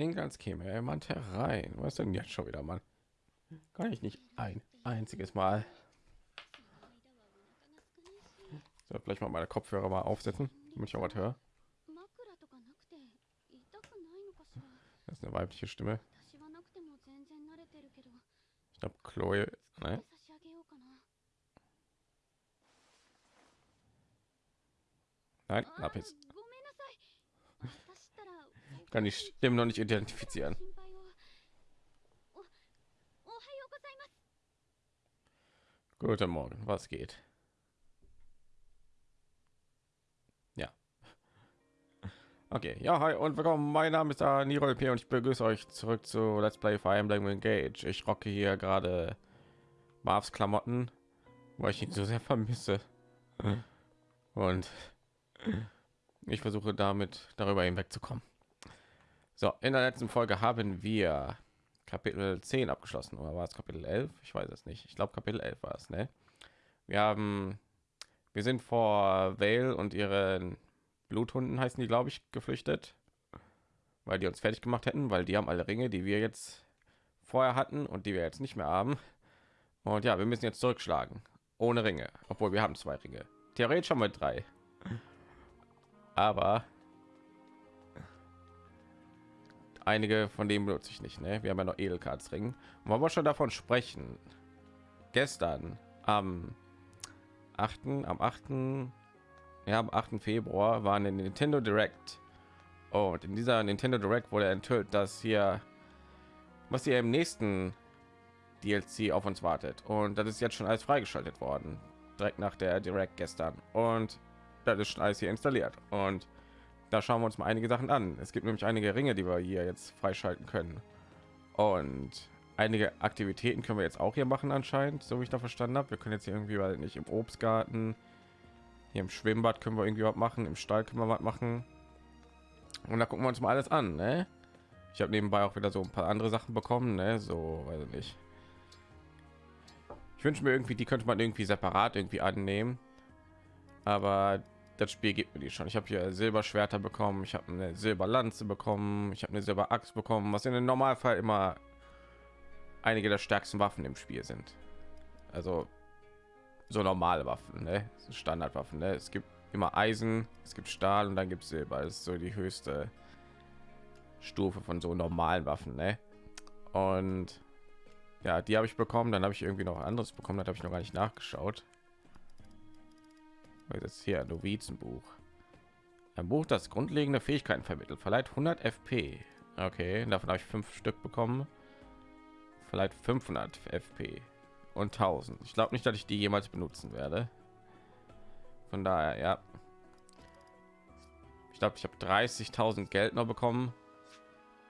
klingt, als käme jemand herein. Was denn jetzt schon wieder, Mann? Kann ich nicht ein einziges Mal. So, vielleicht mal meine Kopfhörer mal aufsetzen, damit ich auch was höre. Das ist eine weibliche Stimme. Ich glaube, Chloe. Ne? Nein, Lapis. Kann die Stimme noch nicht identifizieren. Guten Morgen, was geht? Ja. Okay, ja, hi und willkommen. Mein Name ist Niro P und ich begrüße euch zurück zu Let's Play Fire Emblem Engage. Ich rocke hier gerade Marvs Klamotten, weil ich ihn so sehr vermisse. Und ich versuche damit darüber hinwegzukommen. So, in der letzten Folge haben wir Kapitel 10 abgeschlossen oder war es Kapitel 11? Ich weiß es nicht. Ich glaube Kapitel 11 war es, ne? Wir haben wir sind vor Vale und ihren Bluthunden heißen die, glaube ich, geflüchtet, weil die uns fertig gemacht hätten, weil die haben alle Ringe, die wir jetzt vorher hatten und die wir jetzt nicht mehr haben. Und ja, wir müssen jetzt zurückschlagen ohne Ringe, obwohl wir haben zwei Ringe. Theoretisch haben wir drei. Aber einige von denen benutze ich nicht. Ne? Wir haben ja noch Edelkartsring. Wollen wir schon davon sprechen? Gestern am 8. am 8. Ja, am 8. Februar war eine Nintendo Direct. Und in dieser Nintendo Direct wurde enthüllt, dass hier was hier im nächsten DLC auf uns wartet. Und das ist jetzt schon alles freigeschaltet worden. Direkt nach der Direct gestern. Und das ist schon alles hier installiert. Und da schauen wir uns mal einige Sachen an. Es gibt nämlich einige Ringe, die wir hier jetzt freischalten können. Und einige Aktivitäten können wir jetzt auch hier machen anscheinend, so wie ich da verstanden habe. Wir können jetzt hier irgendwie weil nicht im Obstgarten, hier im Schwimmbad können wir irgendwie was machen, im Stall können wir was machen. Und da gucken wir uns mal alles an. Ne? Ich habe nebenbei auch wieder so ein paar andere Sachen bekommen, ne? so weiß ich nicht. Ich wünsche mir irgendwie, die könnte man irgendwie separat irgendwie annehmen. Aber das Spiel gibt mir die schon. Ich habe hier Silberschwerter bekommen, ich habe eine Silberlanze bekommen, ich habe eine Silberaxt bekommen, was in dem Normalfall immer einige der stärksten Waffen im Spiel sind. Also so normale Waffen, ne? Standardwaffen. Ne? Es gibt immer Eisen, es gibt Stahl und dann gibt es Silber. Das ist so die höchste Stufe von so normalen Waffen. Ne? Und ja, die habe ich bekommen. Dann habe ich irgendwie noch anderes bekommen. Da habe ich noch gar nicht nachgeschaut jetzt hier Novizenbuch. Ein Buch, das grundlegende Fähigkeiten vermittelt, verleiht 100 FP. Okay, davon habe ich fünf Stück bekommen. Vielleicht 500 FP und 1000. Ich glaube nicht, dass ich die jemals benutzen werde. Von daher, ja. Ich glaube, ich habe 30.000 Geld noch bekommen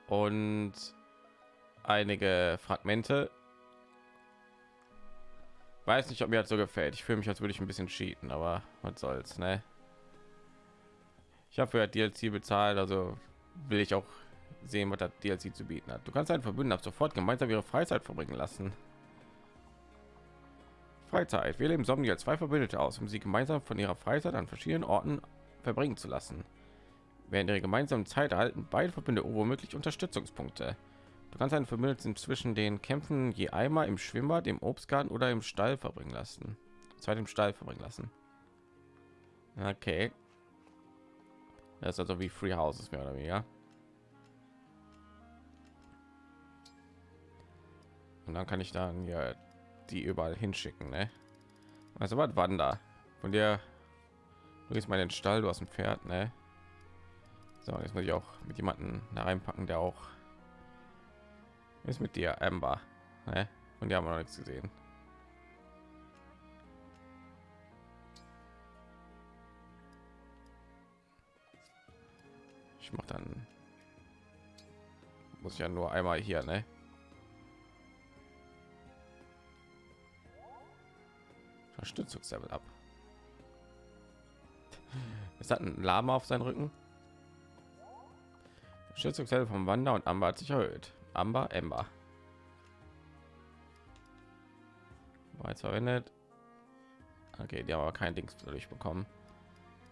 und einige Fragmente weiß nicht, ob mir das so gefällt. Ich fühle mich, als würde ich ein bisschen cheaten, aber was soll's, ne? Ich habe für DLC bezahlt, also will ich auch sehen, was das DLC zu bieten hat. Du kannst einen Verbündeten ab sofort gemeinsam ihre Freizeit verbringen lassen. Freizeit. Wir leben Zombie als zwei Verbündete aus, um sie gemeinsam von ihrer Freizeit an verschiedenen Orten verbringen zu lassen. Während ihre gemeinsamen Zeit erhalten beide Verbünde womöglich Unterstützungspunkte. Du kannst einen Verbündeten zwischen den Kämpfen je einmal im Schwimmbad, im Obstgarten oder im Stall verbringen lassen. Zeit im Stall verbringen lassen. Okay. Das ist also wie Free Houses mehr oder weniger. Und dann kann ich dann ja die überall hinschicken, ne? Also was Wander. Von dir du gehst mal in den Stall, du hast ein Pferd, ne? So, jetzt muss ich auch mit jemanden da reinpacken, der auch ist mit dir, Amber. Ne? Und die haben wir noch nichts gesehen. Ich mache dann muss ja nur einmal hier, ne? Unterstützungslevel ab. Es hat ein Lama auf seinen Rücken. Unterstützungslevel vom Wander und Amber hat sich erhöht. Amber, Ember. Bereits verwendet. Okay, die haben aber kein Dings dadurch bekommen.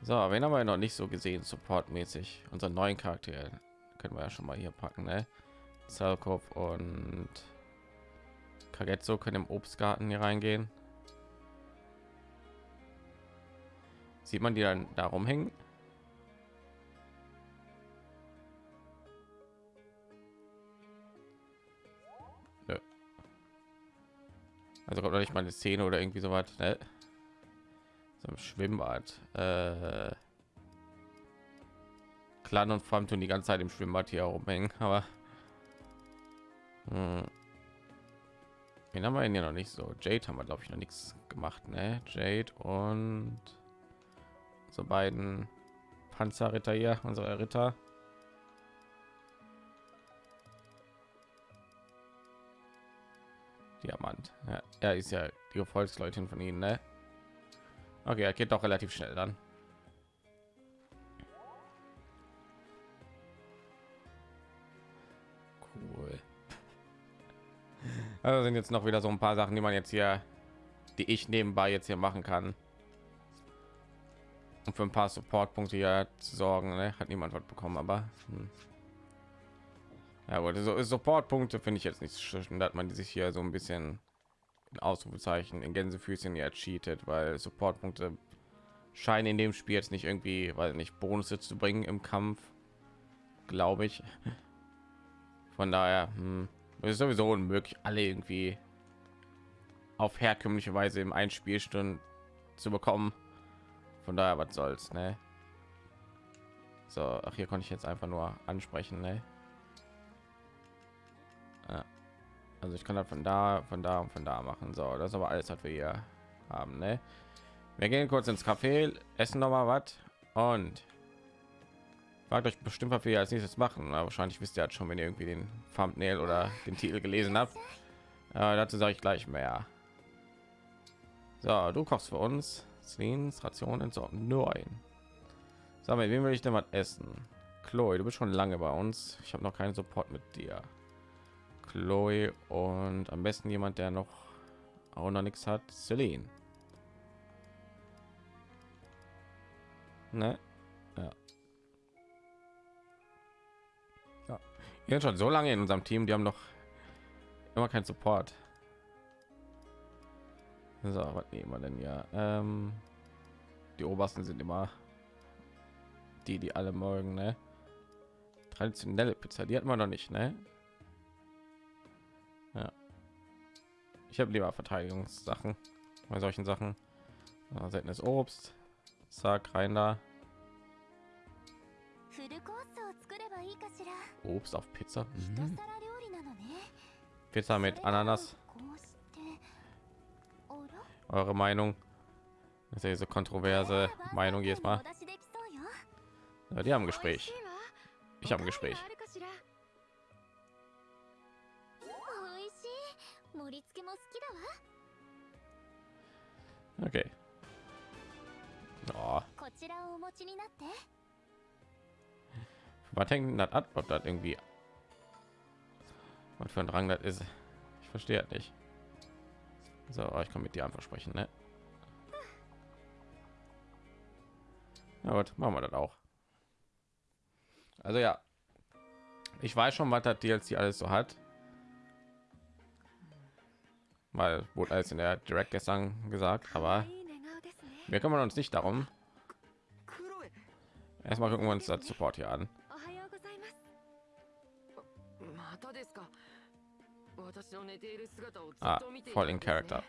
So, wen haben wir noch nicht so gesehen, supportmäßig? Unseren neuen Charakter, können wir ja schon mal hier packen, ne? Zalkov und Kagetzo können im Obstgarten hier reingehen. Sieht man die dann da rumhängen? Also kommt noch nicht mal eine Szene oder irgendwie so was, ne? So ein Schwimmbad. Äh Clan und Farm tun die ganze Zeit im Schwimmbad hier rumhängen, aber hm. Wen haben wir denn hier noch nicht so? Jade haben wir glaube ich noch nichts gemacht, ne? Jade und so beiden Panzerritter hier, unsere Ritter. Diamant. Ja, er ist ja die Volksleutin von ihnen, ne? Okay, er geht doch relativ schnell dann. Cool. Also sind jetzt noch wieder so ein paar Sachen, die man jetzt hier, die ich nebenbei jetzt hier machen kann. Und für ein paar Support-Punkte hier zu sorgen, ne? hat niemand was bekommen, aber hm. Ja gut, so Support-Punkte finde ich jetzt nicht schön, dass man sich hier so ein bisschen in Ausrufezeichen in Gänsefüßchen ja cheatet, weil Support-Punkte scheinen in dem Spiel jetzt nicht irgendwie, weil nicht Bonus zu bringen im Kampf, glaube ich. Von daher hm, ist sowieso unmöglich, alle irgendwie auf herkömmliche Weise im ein Spielstunden zu bekommen. Von daher, was soll's, ne? So, ach, hier konnte ich jetzt einfach nur ansprechen, ne? Ja. Also ich kann das von da, von da und von da machen. So, das ist aber alles, was wir hier haben, ne? Wir gehen kurz ins Café, essen noch mal was und fragt euch bestimmt, was wir als nächstes machen. Aber wahrscheinlich wisst ihr halt schon, wenn ihr irgendwie den Thumbnail oder den Titel gelesen habt. Äh, dazu sage ich gleich mehr. So, du kochst für uns. Slins Ration entsorgen. Neun. Sag mal, wen will ich denn was essen? Chloe, du bist schon lange bei uns. Ich habe noch keinen Support mit dir. Chloe und am besten jemand, der noch auch noch nichts hat. Celine. Ne? Ja. Ja. Wir schon so lange in unserem Team, die haben noch immer keinen Support. So, was nehmen wir denn ja? Ähm, die obersten sind immer die, die alle morgen, ne? Traditionelle Pizza, die hat man noch nicht, ne? Ich habe lieber Verteidigungssachen bei solchen Sachen. Ja, seltenes Obst. Zack, rein da. Obst auf Pizza. Mhm. Pizza mit Ananas. Eure Meinung? Das ist ja so kontroverse Meinung jetzt mal. Ja, die haben ein Gespräch. Ich habe ein Gespräch. Okay. Oh. Was hängt das ab, ob das irgendwie was für ein Drang das ist? Ich verstehe nicht. So, ich kann mit dir einfach sprechen, ne? Na gut, machen wir das auch. Also ja, ich weiß schon, was das DLC alles so hat, weil wurde alles in der Direct gestern gesagt, aber wir kümmern uns nicht darum. Erstmal gucken wir uns das Support hier an. Ah, voll in Charakter.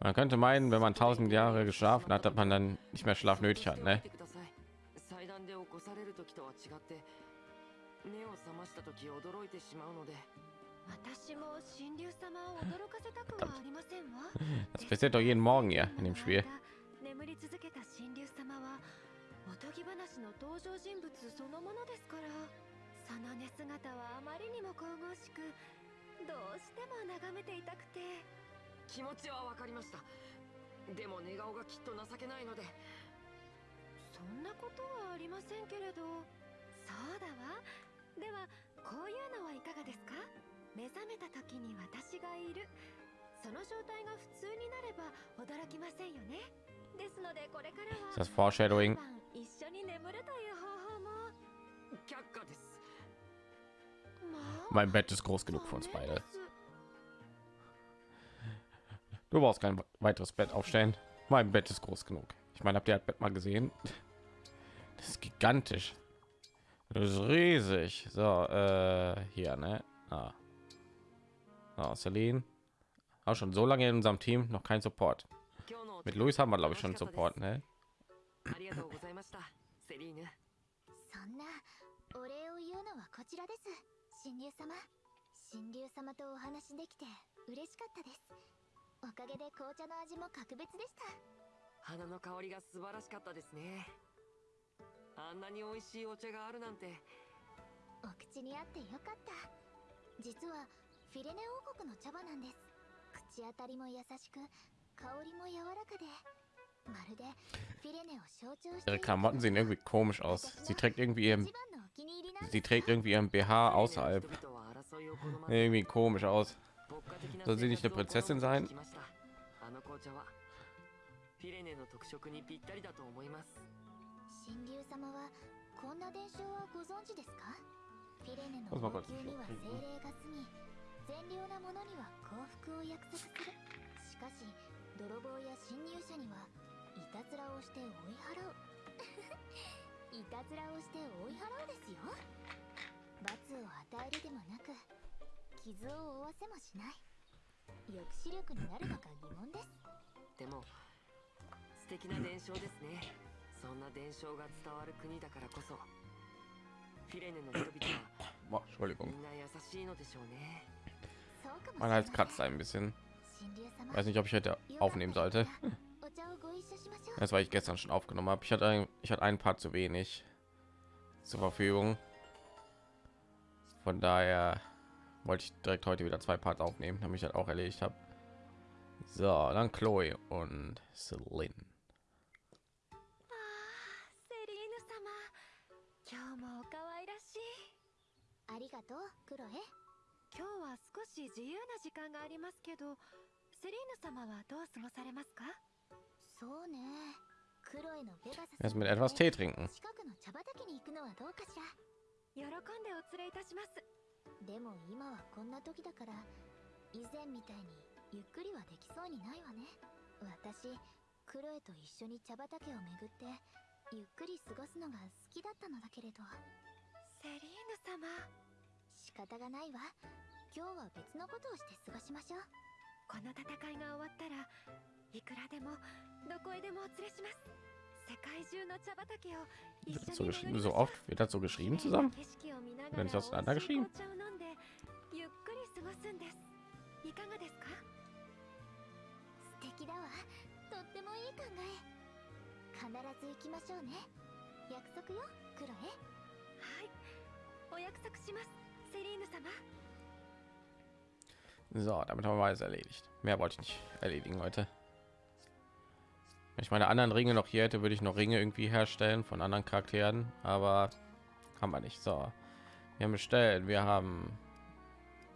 Man könnte meinen, wenn man tausend Jahre geschlafen hat, dass man dann nicht mehr Schlaf nötig hat, ne? 私も神竜様を驚かせたくはありませんわ。Das passiert doch jeden Morgen hier in dem Spiel. 眠り続けた神竜様はおとぎ話の登場人物そのものですから。その寝姿はあまりにも神々しく、どうしても眺めていたくて。気持ちはわかりました。でも寝顔がきっと情けないので。そんなことはありませんけれど。そうだわ。ではこういうのはいかがですか？目覚めた時に私がいるその状態が普通になれば驚きませんよねですのでこれからは Das Foreshadowing 一緒に眠るという方法も却下です Mein Bett ist groß genug für uns beide. Du brauchst kein weiteres Bett aufstellen. Mein Bett ist groß genug. Ich meine, habt ihr das Bett mal gesehen? Das ist gigantisch. Das ist riesig. So, äh, hier, ne? Ah. Oh, Celine. Auch schon so lange in unserem Team noch kein Support. Mit Luis haben wir, glaube ich, schon Support, ne? お礼を言うのはこちらです。神竜様。神竜様とお話できて嬉しかったです。おかげで紅茶の味も格別でした。花の香りが素晴らしかったですね。あんなに美味しいお茶があるなんて。お口に合ってよかった。実はフィレネ王国の茶葉なんです。口当たりも優しく香りも柔らかでまるでフィレネを象徴してカマンゼンエグビコムシアスシテクインビエンシテクインビエンビハアウサイブエグビコムシアスソシニシテプレセセンサインフィレネの特色にぴったりだと思います。神竜様はこんな伝承はご存知ですか？フィレネの呼吸には精霊が住み、善良な者には幸福を約束する。しかし泥棒や侵入者にはいたずらをして追い払う。いたずらをして追い払うですよ。罰を与えるでもなく傷を負わせもしない。抑止力になるのか疑問です。でも素敵な伝承ですね。そんな伝承が伝わる国だからこそフィレネの人々は.みんな優しいのでしょうね Mein れない Hals kratzt ein bisschen. 神竜様 Weiß nicht, ob ich heute aufnehmen sollte. お茶をご一緒しましょう Das war ich gestern schon aufgenommen habe. Ich hatte ein, ich hatte ein paar zu wenig zur Verfügung. Von daher wollte ich direkt heute wieder zwei Parts aufnehmen, damit ich das auch erledigt habe. So, dann Chloe und Celine. セリーヌ様今日もお可愛らしいありがとうクロエ 今日は少し自由な時間がありますけどセリーヌ様はどう過ごされますか？そうね。クロエのペガサス Erst mit etwas Tee trinken. 近くの茶畑に行くのはどうかしら？喜んでお連れいたします。でも今はこんな時だから以前みたいにゆっくりはできそうにないわね。私クロエと一緒に茶畑を巡ってゆっくり過ごすのが好きだったのだけれど。セリーヌ様。仕方がないわ今日は別のことをして過ごしましょう。この戦いが終わったらいくらでもどこへでもお連れします。世界中の茶畑を一緒に巡りましょう景色を見ながら美味しい紅茶を飲んでゆっくり過ごすんです。いかがですか？素敵だわ。とってもいい考え。必ず行きましょうね。約束よクロエはい。お約束します。セリーヌ様。So, damit haben wir alles erledigt. Mehr wollte ich nicht erledigen heute. Wenn ich meine anderen Ringe noch hier hätte, würde ich noch Ringe irgendwie herstellen von anderen Charakteren, aber haben wir nicht. So, wir haben bestellt, wir haben,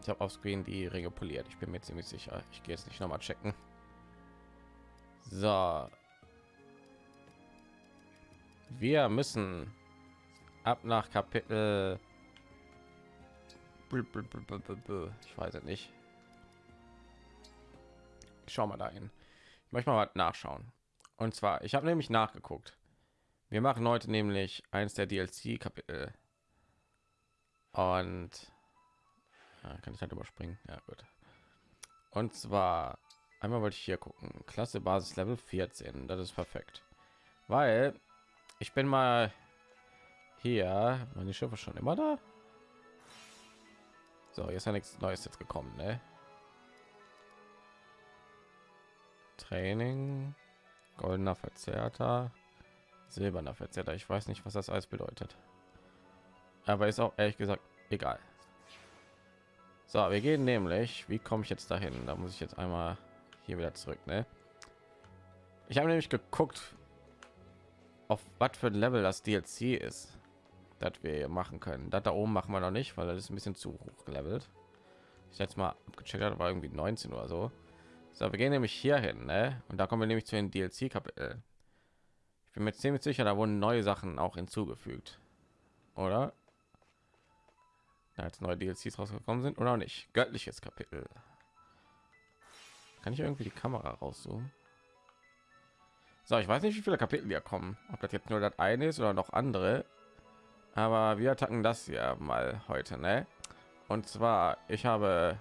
ich habe auf Screen die Ringe poliert. Ich bin mir ziemlich sicher. Ich gehe jetzt nicht noch mal checken. So, wir müssen ab nach Kapitel. Ich weiß es nicht. Schau mal dahin. Ich möchte mal nachschauen. Und zwar, ich habe nämlich nachgeguckt. Wir machen heute nämlich eins der DLC-Kapitel. Und ja, kann ich halt überspringen. Ja, gut. Und zwar einmal wollte ich hier gucken. Klasse Basis Level 14. Das ist perfekt. Weil ich bin mal hier. Meine Schiffe schon immer da. So, jetzt ist ja nichts Neues jetzt gekommen, ne? Training, goldener Verzerrter, silberner Verzerrter. Ich weiß nicht, was das alles bedeutet. Aber ist auch ehrlich gesagt egal. So, wir gehen nämlich. Wie komme ich jetzt dahin? Da muss ich jetzt einmal hier wieder zurück, ne? Ich habe nämlich geguckt, auf was für ein Level das DLC ist, das wir machen können. Das da oben machen wir noch nicht, weil das ist ein bisschen zu hoch gelevelt. Ich jetzt mal abgecheckt, war irgendwie 19 oder so. So, wir gehen nämlich hier hin, ne? Und da kommen wir nämlich zu den DLC-Kapitel. Ich bin mir ziemlich sicher, da wurden neue Sachen auch hinzugefügt, oder? jetzt neue DLCs rausgekommen sind oder nicht. Göttliches Kapitel. Kann ich irgendwie die Kamera rauszoomen? So, ich weiß nicht, wie viele Kapitel hier kommen. Ob das jetzt nur das eine ist oder noch andere. Aber wir attacken das ja mal heute, ne? Und zwar, ich habe,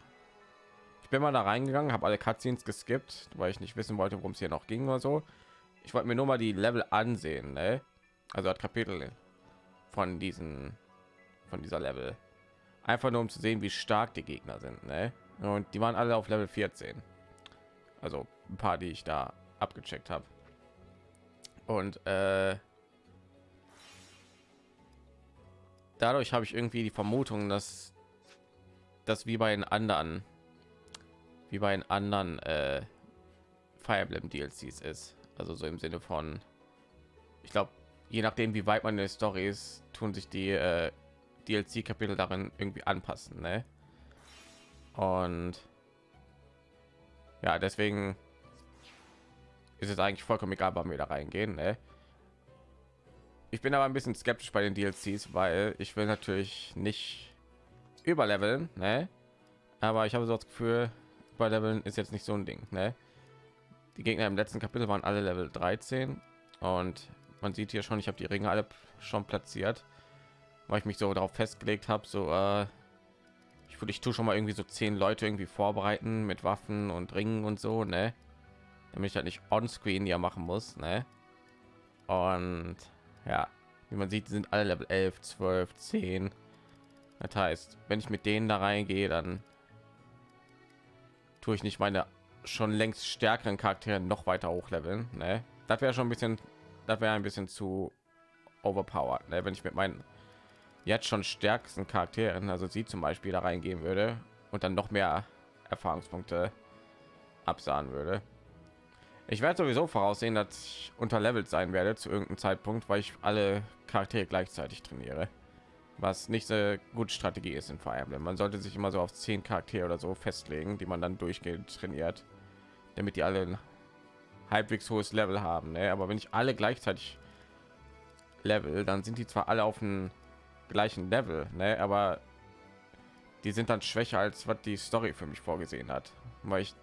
ich bin mal da reingegangen, habe alle Cutscenes geskippt, weil ich nicht wissen wollte, worum es hier noch ging oder so. Ich wollte mir nur mal die Level ansehen, ne? Also das Kapitel von diesen, von dieser Level. Einfach nur um zu sehen, wie stark die Gegner sind, ne? Und die waren alle auf Level 14. Also ein paar, die ich da abgecheckt habe. Und äh, dadurch habe ich irgendwie die Vermutung, dass das wie bei den anderen, wie bei den anderen äh, Fire Emblem DLCs ist. Also so im Sinne von, ich glaube, je nachdem, wie weit man in der Story ist, tun sich die äh, DLC-Kapitel darin irgendwie anpassen. Ne? Und ja, deswegen ist es eigentlich vollkommen egal, wann wir da reingehen. Ne? Ich bin aber ein bisschen skeptisch bei den DLCs, weil ich will natürlich nicht überleveln, ne? aber ich habe so das Gefühl, überleveln ist jetzt nicht so ein Ding. Ne? Die Gegner im letzten Kapitel waren alle Level 13 und man sieht hier schon, ich habe die Ringe alle schon platziert, weil ich mich so darauf festgelegt habe, so äh, ich würde ich tue schon mal irgendwie so zehn Leute irgendwie vorbereiten mit Waffen und Ringen und so, ne? damit ich halt nicht on screen ja machen muss ne? und ja wie man sieht sind alle level 11 12 10 das heißt wenn ich mit denen da reingehe dann tue ich nicht meine schon längst stärkeren charaktere noch weiter hochleveln ne? das wäre schon ein bisschen das wäre ein bisschen zu overpowered ne? wenn ich mit meinen jetzt schon stärksten charakteren also sie zum beispiel da reingehen würde und dann noch mehr erfahrungspunkte absahen würde ich werde sowieso voraussehen, dass ich unterlevelt sein werde zu irgendeinem Zeitpunkt, weil ich alle Charaktere gleichzeitig trainiere. Was nicht so gut Strategie ist in Fire Emblem. Man sollte sich immer so auf zehn Charaktere oder so festlegen, die man dann durchgehend trainiert, damit die alle ein halbwegs hohes Level haben. Ne? Aber wenn ich alle gleichzeitig Level, dann sind die zwar alle auf dem gleichen Level, ne? aber die sind dann schwächer als was die Story für mich vorgesehen hat, weil ich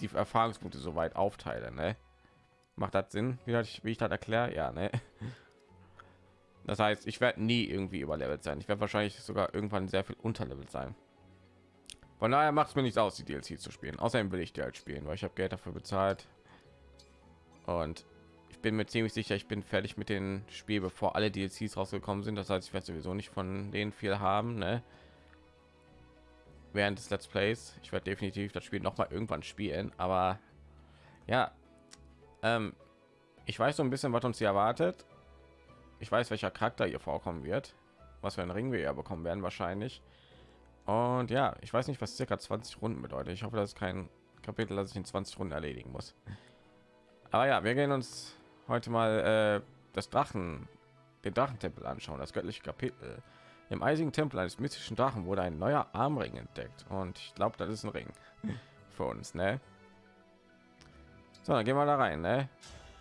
die Erfahrungspunkte so weit aufteile. Ne? Macht das Sinn, wie ich, wie ich das erkläre? Ja, ne? Das heißt, ich werde nie irgendwie überlevelt sein. Ich werde wahrscheinlich sogar irgendwann sehr viel unterlevelt sein. Von daher macht es mir nichts aus, die DLC zu spielen. Außerdem will ich die halt spielen, weil ich habe Geld dafür bezahlt. Und ich bin mir ziemlich sicher, ich bin fertig mit dem Spiel, bevor alle DLCs rausgekommen sind. Das heißt, ich werde sowieso nicht von denen viel haben. Ne? während des Let's Plays. Ich werde definitiv das Spiel noch mal irgendwann spielen, aber ja, ähm, ich weiß so ein bisschen, was uns hier erwartet. Ich weiß, welcher Charakter hier vorkommen wird, was für ein Ring wir ja bekommen werden wahrscheinlich. Und ja, ich weiß nicht, was circa 20 Runden bedeutet. Ich hoffe, das ist kein Kapitel, das ich in 20 Runden erledigen muss. Aber ja, wir gehen uns heute mal äh, das Drachen, den Drachentempel anschauen, das göttliche Kapitel. Im eisigen Tempel eines mystischen Drachen wurde ein neuer Armring entdeckt und ich glaube, das ist ein Ring für uns, ne? So, dann gehen wir da rein, ne?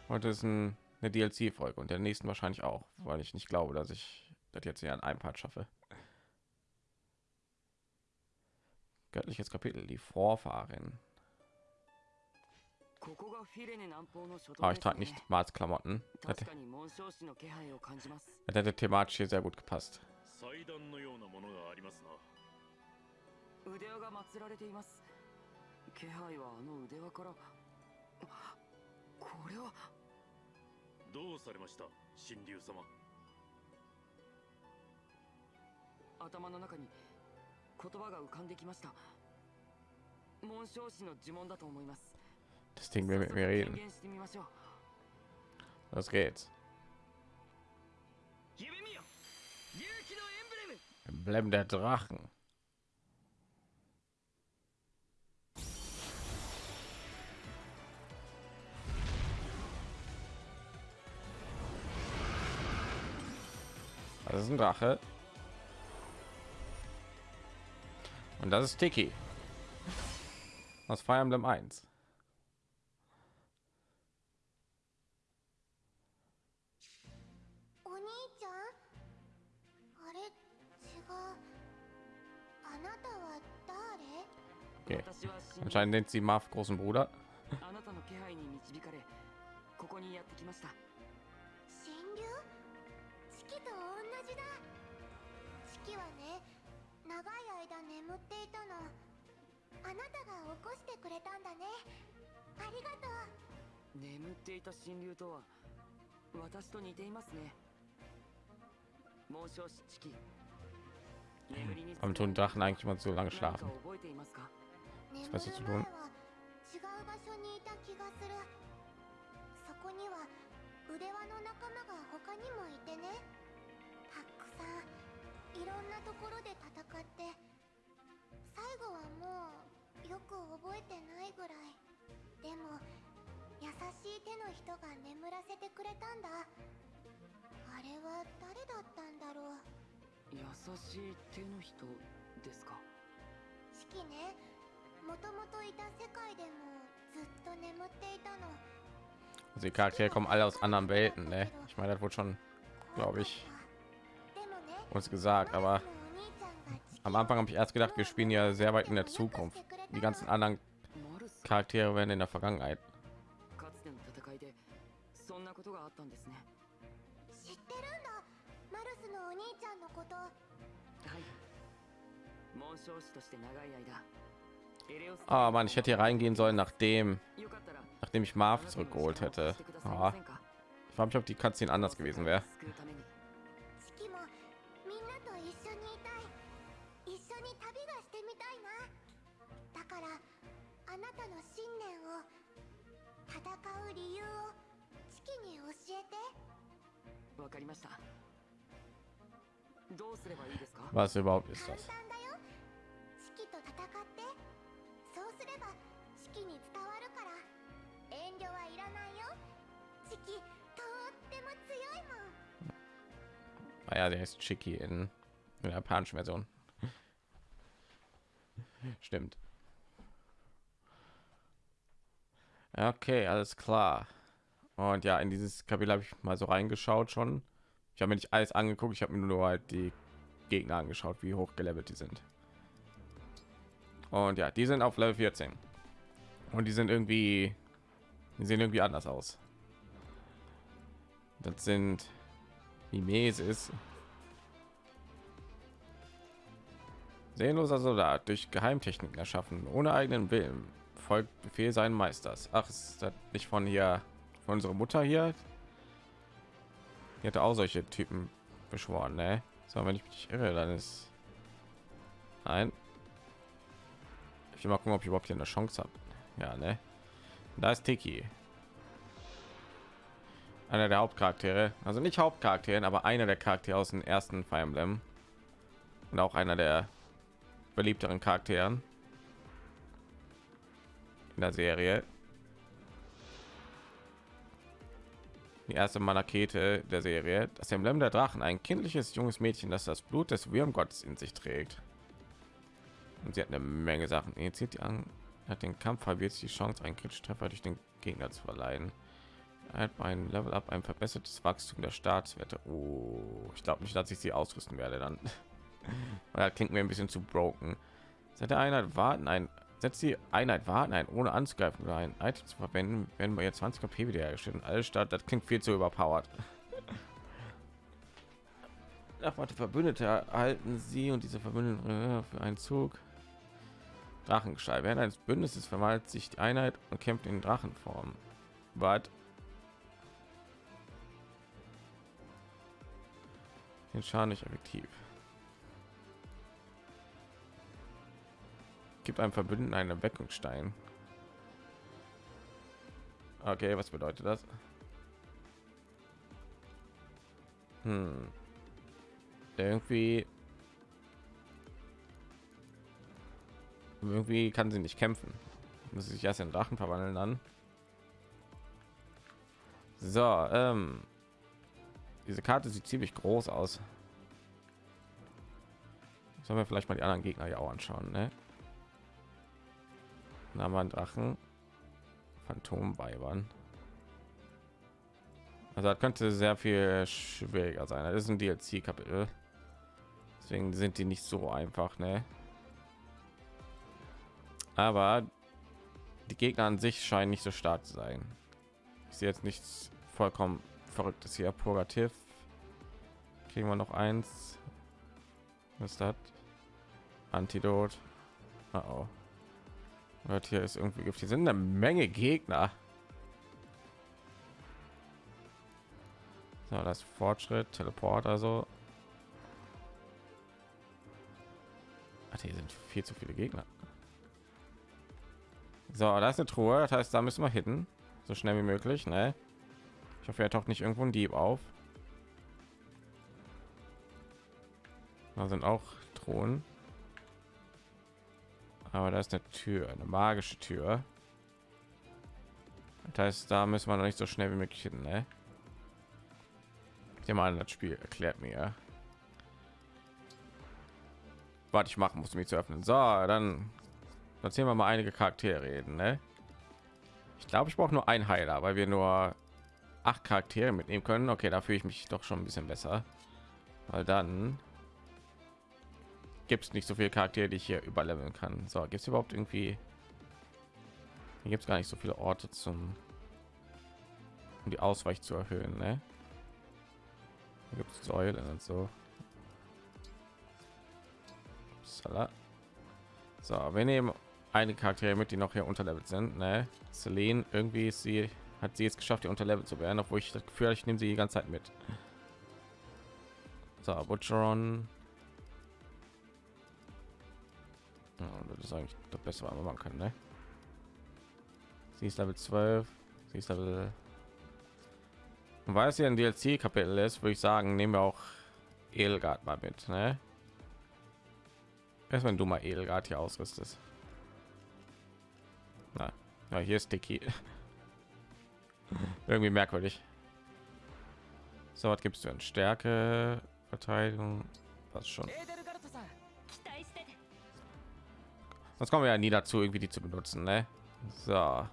Heute ist ein, eine DLC-Folge und der nächsten wahrscheinlich auch, weil ich nicht glaube, dass ich das jetzt hier an einem Part schaffe. Göttliches Kapitel, die Vorfahrin. Aber ah, ich trage nicht Mars Klamotten. Das hätte thematisch hier sehr gut gepasst. 祭壇のようなものがありますな腕輪が祀られています気配はあの腕輪からこれは どうされました神竜様頭の中に言葉が浮かんできました紋章師の呪文だと思います Das Ding will mit mir reden. Los geht's. Emblem der Drachen. Das ist ein Drache. Und das ist Tiki. Aus Fire Emblem 1. Okay. Anscheinend nennt sie Marv großen Bruder. じだ。四季はね長い間眠っていたの。あなたが起こしてくれたんだね。ありがとう。眠っていた神竜とは私と似ていますね。紋章師チキ眠りに Warum tun Drachen eigentlich mal so lange schlafen? 覚えていますか？眠る was ist zu 前 tun? は違う場所にいた気がする。そこには腕輪の仲間が他にもいてねさんいろんなところで戦って最後はもうよく覚えてないぐらい。でも優しい手の人が眠らせてくれたんだ。あれは誰だったんだろう。優しい手の人ですか？四季ね。もともといた世界でもずっと眠っていたの。Die Charaktere kommen alle aus anderen Welten, ne? Ich meine, das wurde schon glaub ich, uns gesagt, aber am Anfang habe ich erst gedacht, wir spielen ja sehr weit in der Zukunft. Die ganzen anderen Charaktere werden in der Vergangenheit. Ah, man, ich hätte hier reingehen sollen, nachdem, nachdem ich Marv zurückgeholt hätte. Ah, ich frage mich, ob die Katze anders gewesen wäre. う理由を四季に教えて。わかりました。どうすればいいですか？Was überhaupt ist 簡 das? 単だよ。四季と戦って。そうすれば四季に伝わるから。遠慮はいらないよ。四季とっても強いもん。Ah, ja, der ist Chicky in, in der japanischen Version. Stimmt. Okay, alles klar. Und ja, in dieses Kapitel habe ich mal so reingeschaut schon. Ich habe mir nicht alles angeguckt, ich habe mir nur halt die Gegner angeschaut, wie hoch gelevelt die sind. Und ja, die sind auf Level 14. Und die sind irgendwie, die sehen irgendwie anders aus. Das sind Mimesis. Seelenloser Soldat durch Geheimtechniken erschaffen, ohne eigenen Willen, folgt Befehl seinen Meisters. Ach, ist das nicht von hier, von unserer Mutter hier? Die hatte auch solche Typen beschworen, ne? So, wenn ich mich irre, dann ist... Nein. Ich will mal gucken, ob ich überhaupt hier eine Chance habe. Ja, ne? Da ist Tiki. Einer der Hauptcharaktere. Also nicht Hauptcharakteren, aber einer der Charaktere aus dem ersten Fire Emblem. Und auch einer der beliebteren Charakteren in der Serie. Die erste Manakete der Serie. Das Emblem der Drachen, ein kindliches junges Mädchen, das das Blut des Würmgottes in sich trägt. Und sie hat eine Menge Sachen. Initiiert die an, hat den Kampf halbiert die Chance, einen kritischen Treffer durch den Gegner zu verleihen. Halt ein Level up, ein verbessertes Wachstum der Staatswerte. Oh, ich glaube nicht, dass ich sie ausrüsten werde dann. Klingt mir ein bisschen zu broken. Seit der Einheit warten ein setzt die Einheit warten ein, ohne anzugreifen oder ein Item zu verwenden, wenn wir jetzt 20 KP wiederhergestellt. Alles statt, das klingt viel zu überpowered. Nachwarte Verbündete erhalten sie und diese Verbündeten äh, für einen Zug. Drachengeschrei. Während eines Bündnisses verwandelt sich die Einheit und kämpft in Drachenform. But den Schaden nicht effektiv. Gibt einem Verbündeten einen Erweckungsstein. Okay, was bedeutet das? Hm. Irgendwie irgendwie kann sie nicht kämpfen. Muss sich erst in Drachen verwandeln dann. So, ähm, diese Karte sieht ziemlich groß aus. Sollen wir vielleicht mal die anderen Gegner ja auch anschauen, ne? Da haben wir einen Drachen. Also das könnte sehr viel schwieriger sein. Das ist ein DLC-Kapitel. Deswegen sind die nicht so einfach, ne? aber die Gegner an sich scheinen nicht so stark zu sein. Ich sehe jetzt nichts vollkommen verrücktes hier. Purgativ. Kriegen wir noch eins. Was ist das? Antidot. Oh, oh. Hört hier ist irgendwie. Hier sind eine Menge Gegner. So, das Fortschritt, Teleport, also. Ach, hier sind viel zu viele Gegner. So, da ist eine Truhe, das heißt, da müssen wir hitten, so schnell wie möglich. Ne? Ich hoffe, er taucht nicht irgendwo ein Dieb auf. Da sind auch Thronen. Aber da ist eine Tür, eine magische Tür. Das heißt, da müssen wir noch nicht so schnell wie möglich hin, ne? Nehme an, das Spiel erklärt mir. Was ich machen muss, um mich zu öffnen. So, dann erzählen wir mal einige Charaktere reden, ne? Ich glaube, ich brauche nur ein Heiler, weil wir nur acht Charaktere mitnehmen können. Okay, da fühle ich mich doch schon ein bisschen besser, weil dann gibt es nicht so viele Charaktere, die ich hier überleveln kann. So, gibt es überhaupt irgendwie? Hier gibt es gar nicht so viele Orte zum, um die Ausweich zu erhöhen. Ne? Gibt es Säulen und so. Upsala. So, wir nehmen eine Charaktere mit, die noch hier unterlevelt sind. Ne? Celine, irgendwie ist sie, hat sie jetzt geschafft, hier unterlevelt zu werden, obwohl ich das Gefühl, ich nehme sie die ganze Zeit mit. So, Butcheron. Ja, das ist eigentlich das Beste, was man machen kann, ne? Sie ist Level 12, sie ist Level... Weil es hier ein DLC-Kapitel ist, würde ich sagen, nehmen wir auch Edelgard mal mit, ne? Erst wenn du mal Edelgard hier ausrüstest. Na, ja, hier ist Dicky. Irgendwie merkwürdig. So, was gibst du in Stärke, Verteidigung, was schon. Sonst kommen wir ja nie dazu, irgendwie die zu benutzen, ne? So.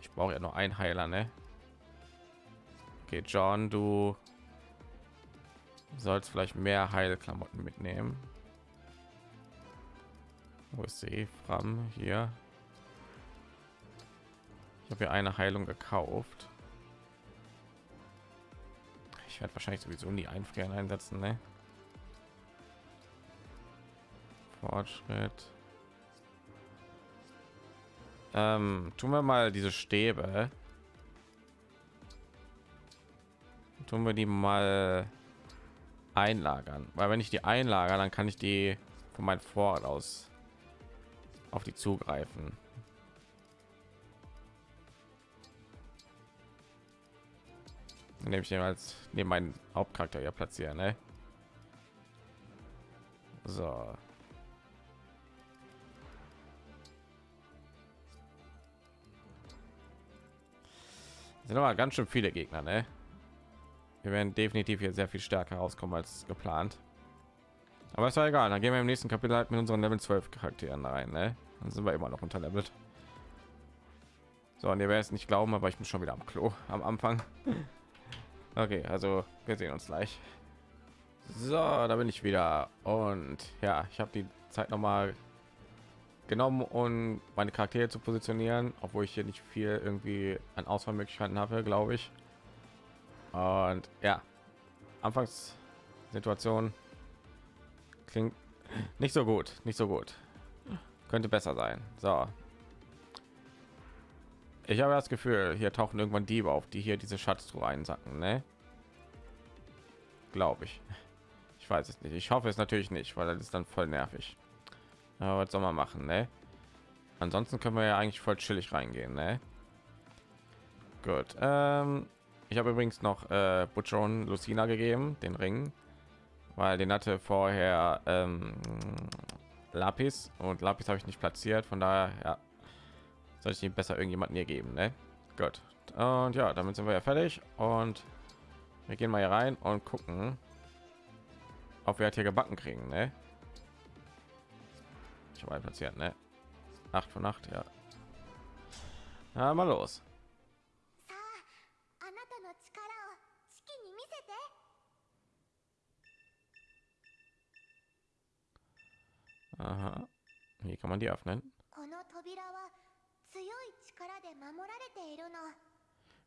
Ich brauche ja nur ein Heiler, ne? Okay, John, du sollst vielleicht mehr Heilklamotten mitnehmen. Wo ist sie? Fram hier. Ich habe ja eine Heilung gekauft. Ich werde wahrscheinlich sowieso nie einfrieren einsetzen, ne? Fortschritt. Ähm, tun wir mal diese Stäbe. Tun wir die mal einlagern, weil wenn ich die einlager, dann kann ich die von meinem Vorrat aus auf die zugreifen. Nehme ich den als neben meinen Hauptcharakter ja platzieren, ne? So. Sind aber ganz schön viele Gegner, ne? Wir werden definitiv hier sehr viel stärker rauskommen als geplant. Aber ist ja egal, dann gehen wir im nächsten Kapitel halt mit unseren Level 12 Charakteren rein, ne? Dann sind wir immer noch unterlevelt. So, und ihr werdet es nicht glauben, aber ich bin schon wieder am Klo am Anfang. Okay, also wir sehen uns gleich. So, da bin ich wieder und ja, ich habe die Zeit noch mal genommen, um meine Charaktere zu positionieren, obwohl ich hier nicht viel irgendwie an Auswahlmöglichkeiten habe, glaube ich. Und ja, Anfangssituation klingt nicht so gut, nicht so gut. Könnte besser sein. So. Ich habe das Gefühl, hier tauchen irgendwann Diebe auf, die hier diese Schatztruhe einsacken, ne? Glaube ich. Ich weiß es nicht. Ich hoffe es natürlich nicht, weil das ist dann voll nervig. Aber was soll man machen, ne? Ansonsten können wir ja eigentlich voll chillig reingehen, ne? Gut. Ähm, ich habe übrigens noch äh, Butcher und Lucina gegeben, den Ring, weil den hatte vorher ähm, Lapis und Lapis habe ich nicht platziert. Von daher, ja, soll ich ihn besser irgendjemanden hier geben, ne? Gut. Und ja, damit sind wir ja fertig und wir gehen mal hier rein und gucken, ob wir halt hier gebacken kriegen, ne? Ich habe einen platziert, ne? 8 von 8, ja. Na, mal los. Aha. Wie kann man die öffnen.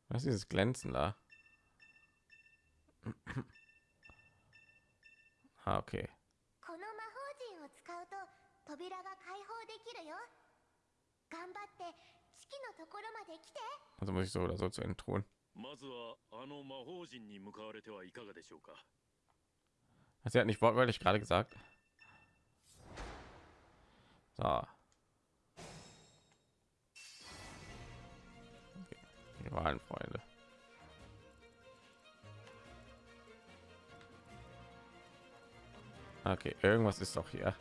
Was ist dieses Glänzen da? ah, okay. 扉が開放できるよ頑張って四季のところまで来て Also muss ich so oder so zu entthronen. まずはあの魔法陣に向かわれてはいかがでしょうか Sie hat nicht wortwörtlich gerade gesagt. So. Okay. Die waren Freunde. Okay, irgendwas ist doch hier.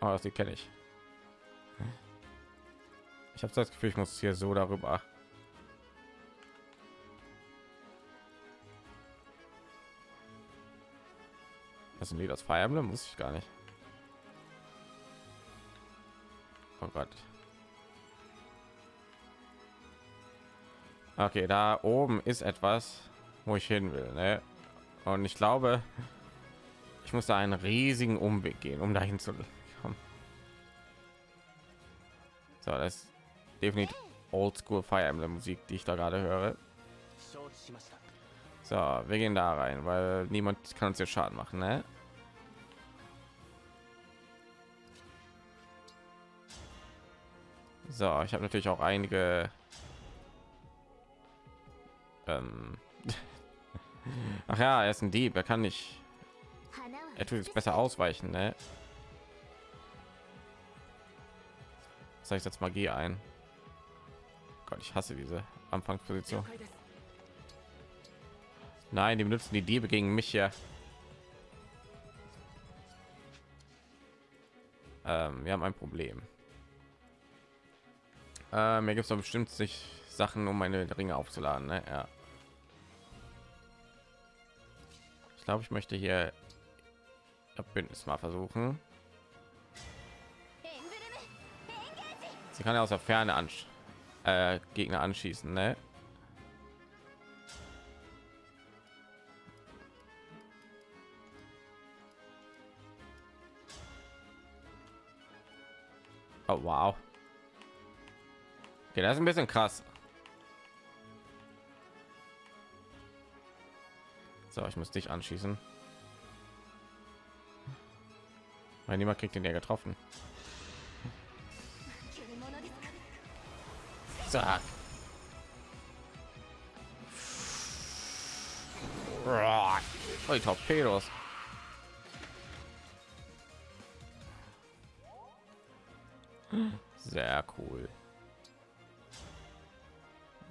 Oh, die kenne ich. Ich habe das Gefühl, ich muss hier so darüber. Das sind die das Fire Emblem muss ich gar nicht. Oh Gott. Okay, da oben ist etwas, wo ich hin will, ne? Und ich glaube, ich muss da einen riesigen Umweg gehen, um dahin zu So, das ist definitiv Oldschool Fire Emblem Musik, die ich da gerade höre. So, wir gehen da rein, weil niemand kann uns hier Schaden machen, ne? So, ich habe natürlich auch einige. Ähm Ach ja, er ist ein Dieb, er kann nicht. Er tut jetzt besser ausweichen, ne? Das heißt jetzt Magie ein. Gott, ich hasse diese Anfangsposition. Nein, die benutzen die Diebe gegen mich hier. Ähm, wir haben ein Problem. Äh, mir gibt es doch bestimmt sich Sachen, um meine Ringe aufzuladen. Ne? Ja. Ich glaube, ich möchte hier Bündnis mal versuchen. Sie kann ja aus der Ferne an äh, Gegner anschießen, ne? Oh wow. Okay, das ist ein bisschen krass. So, ich muss dich anschießen. Weil niemand kriegt den ja getroffen. Zack. Oh, die Torpedos. Sehr cool.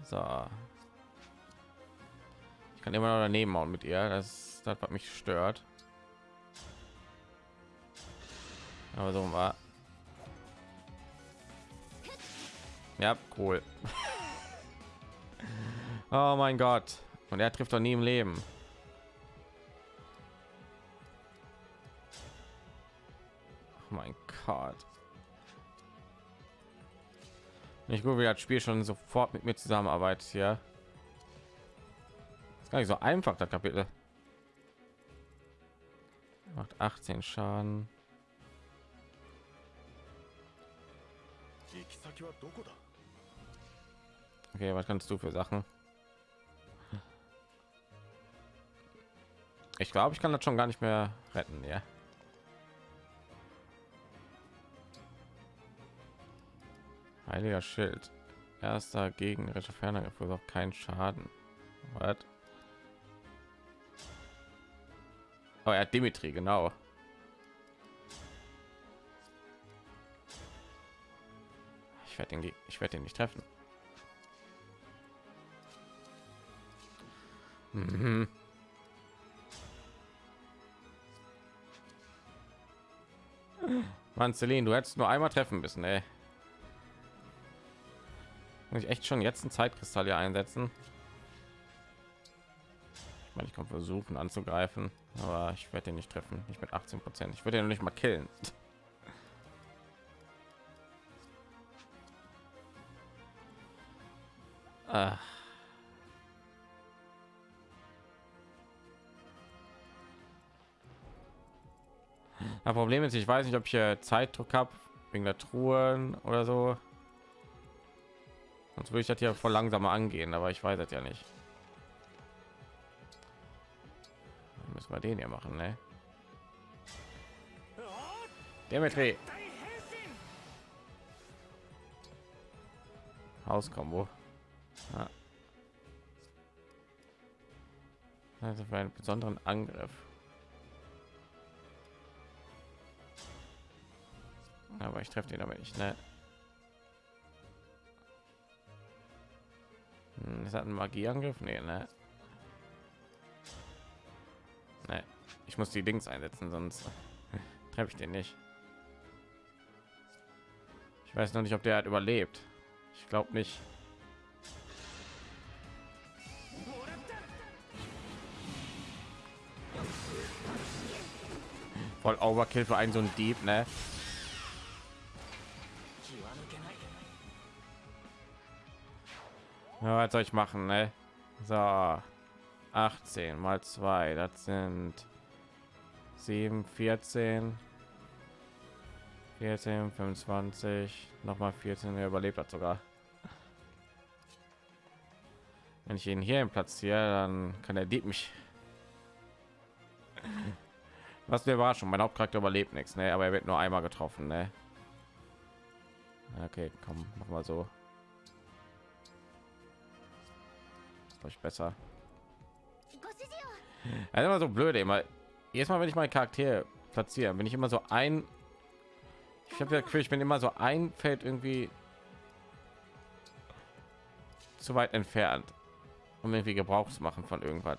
So. Ich kann immer noch daneben hauen mit ihr. Das das, was mich stört. Aber so war. Ja, cool. oh mein Gott. Und er trifft doch nie im Leben. Oh mein Gott. Nicht gut, wie das Spiel schon sofort mit mir zusammenarbeitet hier. Ist gar nicht so einfach, das Kapitel. Macht 18 Schaden. Okay, was kannst du für Sachen? Ich glaube, ich kann das schon gar nicht mehr retten, ja. Heiliger Schild. Erster gegnerischer Ferner verursacht keinen Schaden. What? Oh, er hat Dimitri, genau. Ich werde ihn, ich werde ihn nicht treffen. Mhm. Mann, Celine, du hättest nur einmal treffen müssen, ey. Muss ich echt schon jetzt ein Zeitkristall hier einsetzen? Ich meine, ich kann versuchen anzugreifen, aber ich werde den nicht treffen. Nicht mit 18 Prozent. Ich würde ihn nicht mal killen. Ah. Das Problem ist, ich weiß nicht, ob ich hier Zeitdruck habe wegen der Truhen oder so. Sonst würde ich das hier voll langsamer angehen, aber ich weiß es ja nicht. Dann müssen wir den hier machen, ne? Dimitri. Hauskombo. Ja. Also für einen besonderen Angriff. Aber ich treffe den aber nicht, ne? Hm, das ein Magieangriff? Nee, ne? Ne. Ich muss die Dings einsetzen, sonst treffe ich den nicht. Ich weiß noch nicht, ob der hat überlebt. Ich glaube nicht. Voll Overkill für einen so ein Dieb, ne? Ja, was soll ich machen, ne? So, 18 mal 2, das sind 7, 14, 14, 25, noch mal 14, er überlebt hat sogar. Wenn ich ihn hier platziere, dann kann der Dieb mich. Was der war schon, mein Hauptcharakter überlebt nichts, ne? Aber er wird nur einmal getroffen, ne? Okay, komm, mach mal so. ist euch besser. Ja, immer so blöd immer. Jedes Mal, wenn ich meinen Charakter platziere, bin ich immer so ein. Ich habe ja Gefühl, ich bin immer so ein Feld irgendwie zu weit entfernt, um irgendwie Gebrauch zu machen von irgendwas.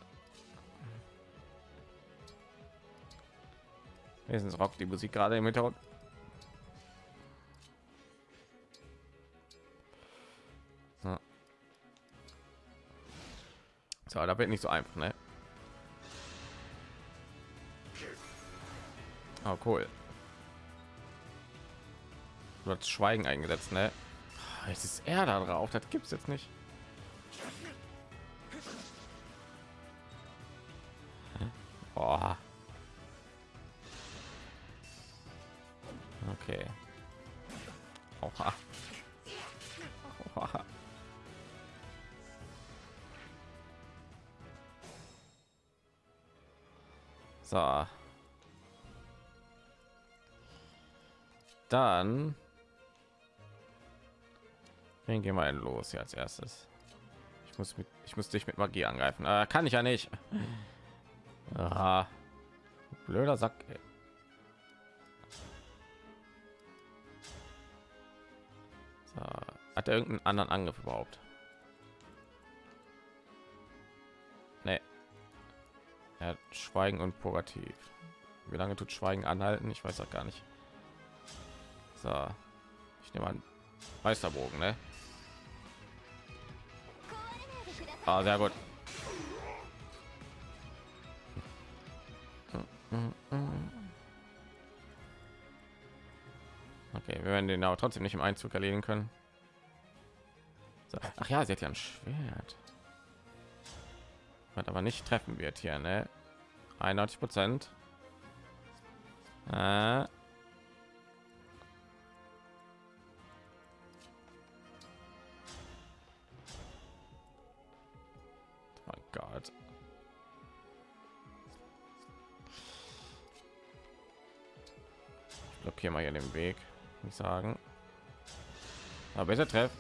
Wenigstens rockt die Musik gerade im Hintergrund. So, da wird nicht so einfach, ne? Oh, cool. Du hast Schweigen eingesetzt, ne? Ah, Jetzt ist er da drauf. Das gibt's jetzt nicht. Boah. Okay. Oha. So. Dann gehen wir denn los hier als erstes? Ich muss mit ich muss dich mit Magie angreifen. Äh, kann ich ja nicht. Aha. Blöder Sack. Ey. So. Hat er irgendeinen anderen Angriff überhaupt? Hat Schweigen und Purgativ. Wie lange tut Schweigen anhalten? Ich weiß auch gar nicht. So. Ich nehme an Meisterbogen, ne? Ah, sehr gut. Okay, wir werden den aber trotzdem nicht im Einzug erledigen können. So. Ach ja, sie hat ja ein Schwert. Was aber nicht treffen wird hier, ne? 91 Prozent. Äh. Oh Gott. Ich blockiere mal hier den Weg, ich sagen. Aber besser treff.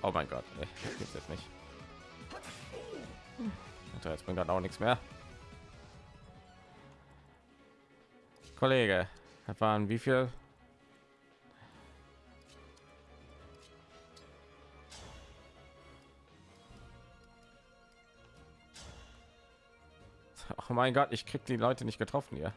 Oh mein Gott, ey, das gibt's jetzt nicht. Jetzt bringt das auch nichts mehr. Kollege, waren wie viel? Oh mein Gott, ich krieg die Leute nicht getroffen hier.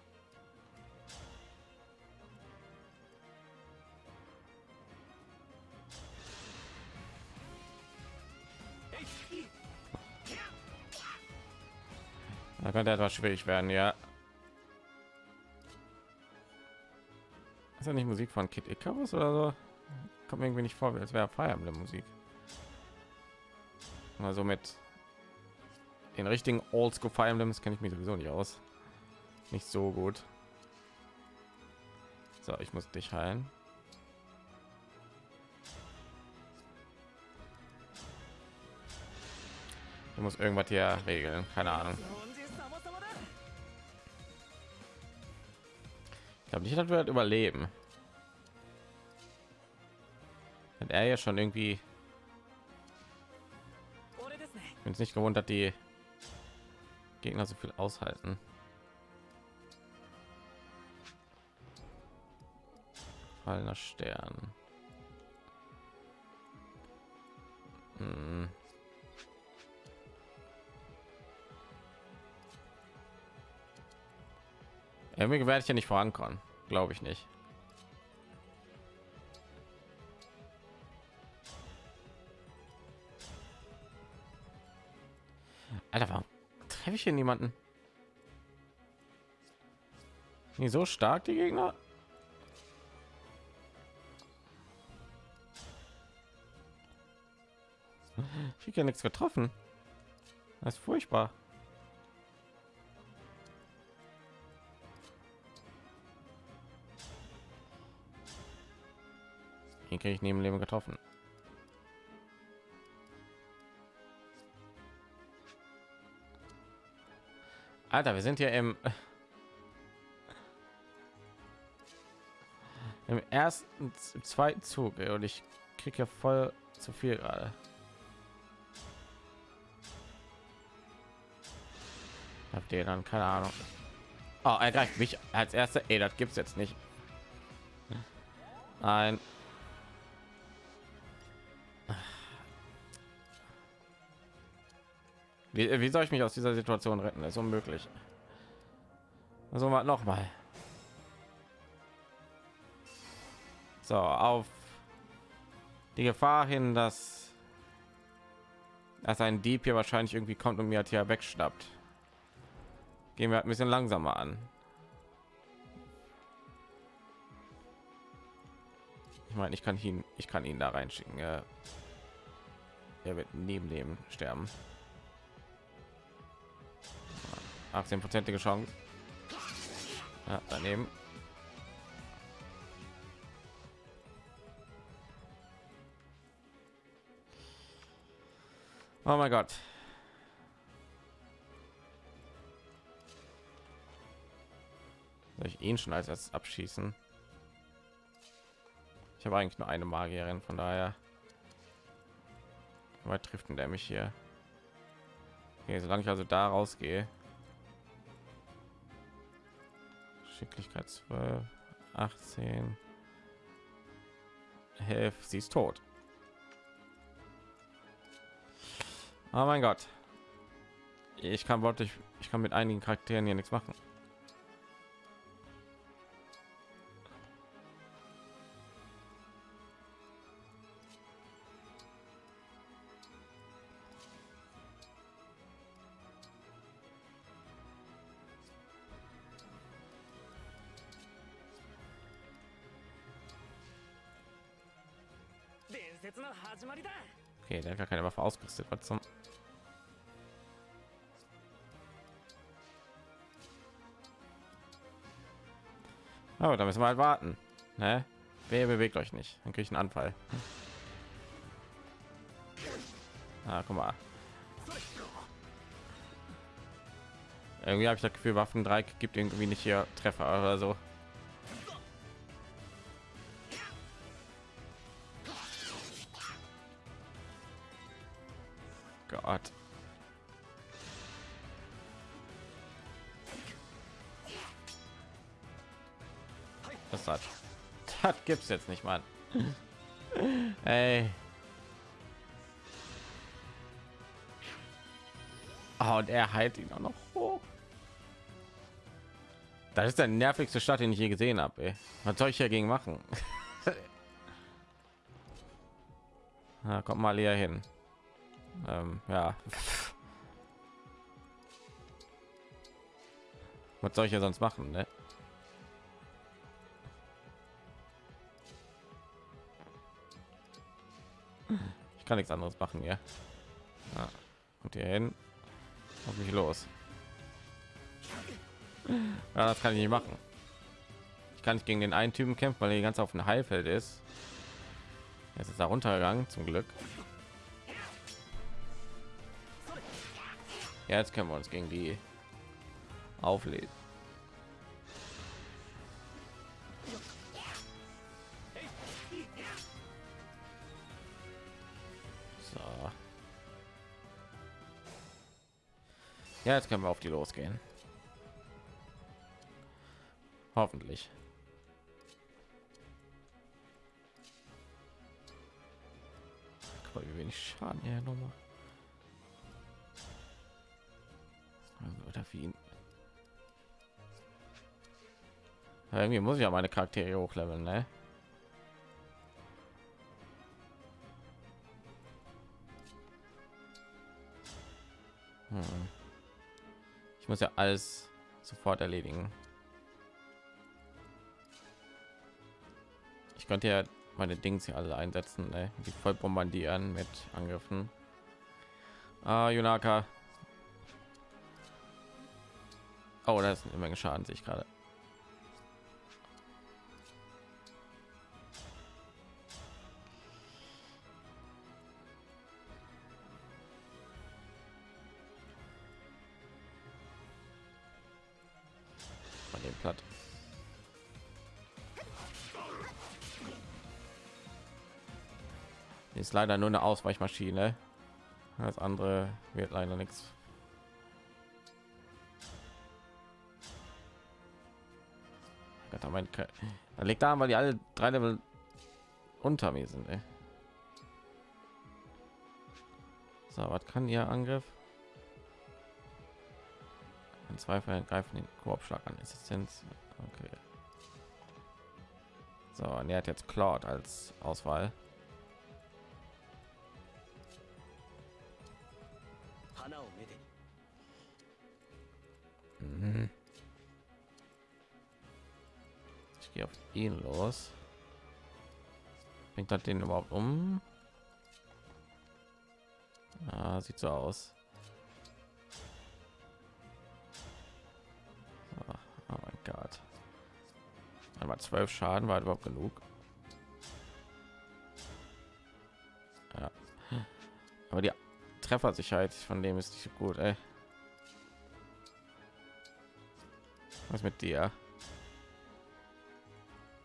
Könnte etwas schwierig werden, ja. Ist ja nicht Musik von Kid Icarus oder so? Kommt irgendwie nicht vor, als wäre Fire Emblem Musik. Also mit den richtigen Oldschool Fire Emblems kenne ich mich sowieso nicht aus. nicht so gut. So, ich muss dich heilen. Du musst irgendwas hier regeln, keine Ahnung. Ich glaube nicht, dass wir das überleben. Hat er ja schon irgendwie. Bin es nicht gewohnt, dass die Gegner so viel aushalten. Fallener Stern. Hm. Irgendwie werde ich ja nicht vorankommen, glaube ich nicht. Alter, warum treffe ich hier niemanden? Nicht so stark die Gegner? Ich habe ja nichts getroffen. Das ist furchtbar. Kriege ich neben Leben getroffen. Alter, wir sind hier im im ersten, im zweiten Zug ey, und ich kriege ja voll zu viel gerade. Habt ihr dann keine Ahnung? Oh, er greift mich als erster. Ey, das gibt's jetzt nicht. Nein. Wie, wie soll ich mich aus dieser Situation retten? Das ist unmöglich. Also noch mal. So, auf die Gefahr hin, dass dass ein Dieb hier wahrscheinlich irgendwie kommt und mir hat hier wegschnappt. Gehen wir halt ein bisschen langsamer an. Ich meine, ich kann ihn, ich kann ihn da reinschicken. Er wird neben dem sterben. 18-prozentige Chance. Ja, daneben. Oh mein Gott. Soll ich ihn schon als erstes abschießen? Ich habe eigentlich nur eine Magierin, von daher. Weit trifft denn der mich hier? Okay, solange ich also da rausgehe. Geschicklichkeit 12, 18. Hilf, sie ist tot. Oh mein Gott. Ich kann wirklich, ich kann mit einigen Charakteren hier nichts machen. Ausgerüstet. Was zum Oh, da müssen wir halt warten. Ne? Wer bewegt euch nicht? Dann kriege ich einen Anfall. Ah, guck mal. Irgendwie habe ich das Gefühl, Waffen 3 gibt irgendwie nicht hier Treffer oder so. Das hat. Das gibt's jetzt nicht, mal. Ey. Oh, und er heilt ihn auch noch hoch. Das ist der nervigste Stadt, den ich je gesehen habe. Was soll ich dagegen machen? Na, kommt mal hier hin. Ähm, ja. Was soll ich ja sonst machen, ne? Kann nichts anderes machen, ja. Und hier hin. Auf mich los. Ja, das kann ich nicht machen. Ich kann nicht gegen den einen Typen kämpfen, weil er die ganze auf dem Heilfeld ist. Jetzt ist er runtergegangen, zum Glück. Ja, jetzt können wir uns gegen die auflegen. Ja, jetzt können wir auf die losgehen. Hoffentlich. Guck mal, wie wenig Schaden er nochmal. Oder wie irgendwie muss ich ja meine Charaktere hochleveln, ne? Muss ja alles sofort erledigen. Ich könnte ja meine Dings hier alle einsetzen, ne? die voll bombardieren mit Angriffen. Ah, Junaka. Oh, da ist eine Menge Schaden, sich gerade. Ist leider nur eine Ausweichmaschine. Das andere wird leider nichts. Gott, mein da liegt da, weil die alle drei Level unter mir sind. Ey. So, was kann ihr Angriff? In Zweifel greifen den Korbschlag an. Assistenz. Okay. So, und er hat jetzt Cloud als Auswahl. Gehe auf ihn los. Bringt das den überhaupt um? Ah, sieht so aus. So, oh mein Gott. Einmal zwölf Schaden war überhaupt genug. Ja. Aber die Treffersicherheit von dem ist nicht so gut, ey. Was mit dir?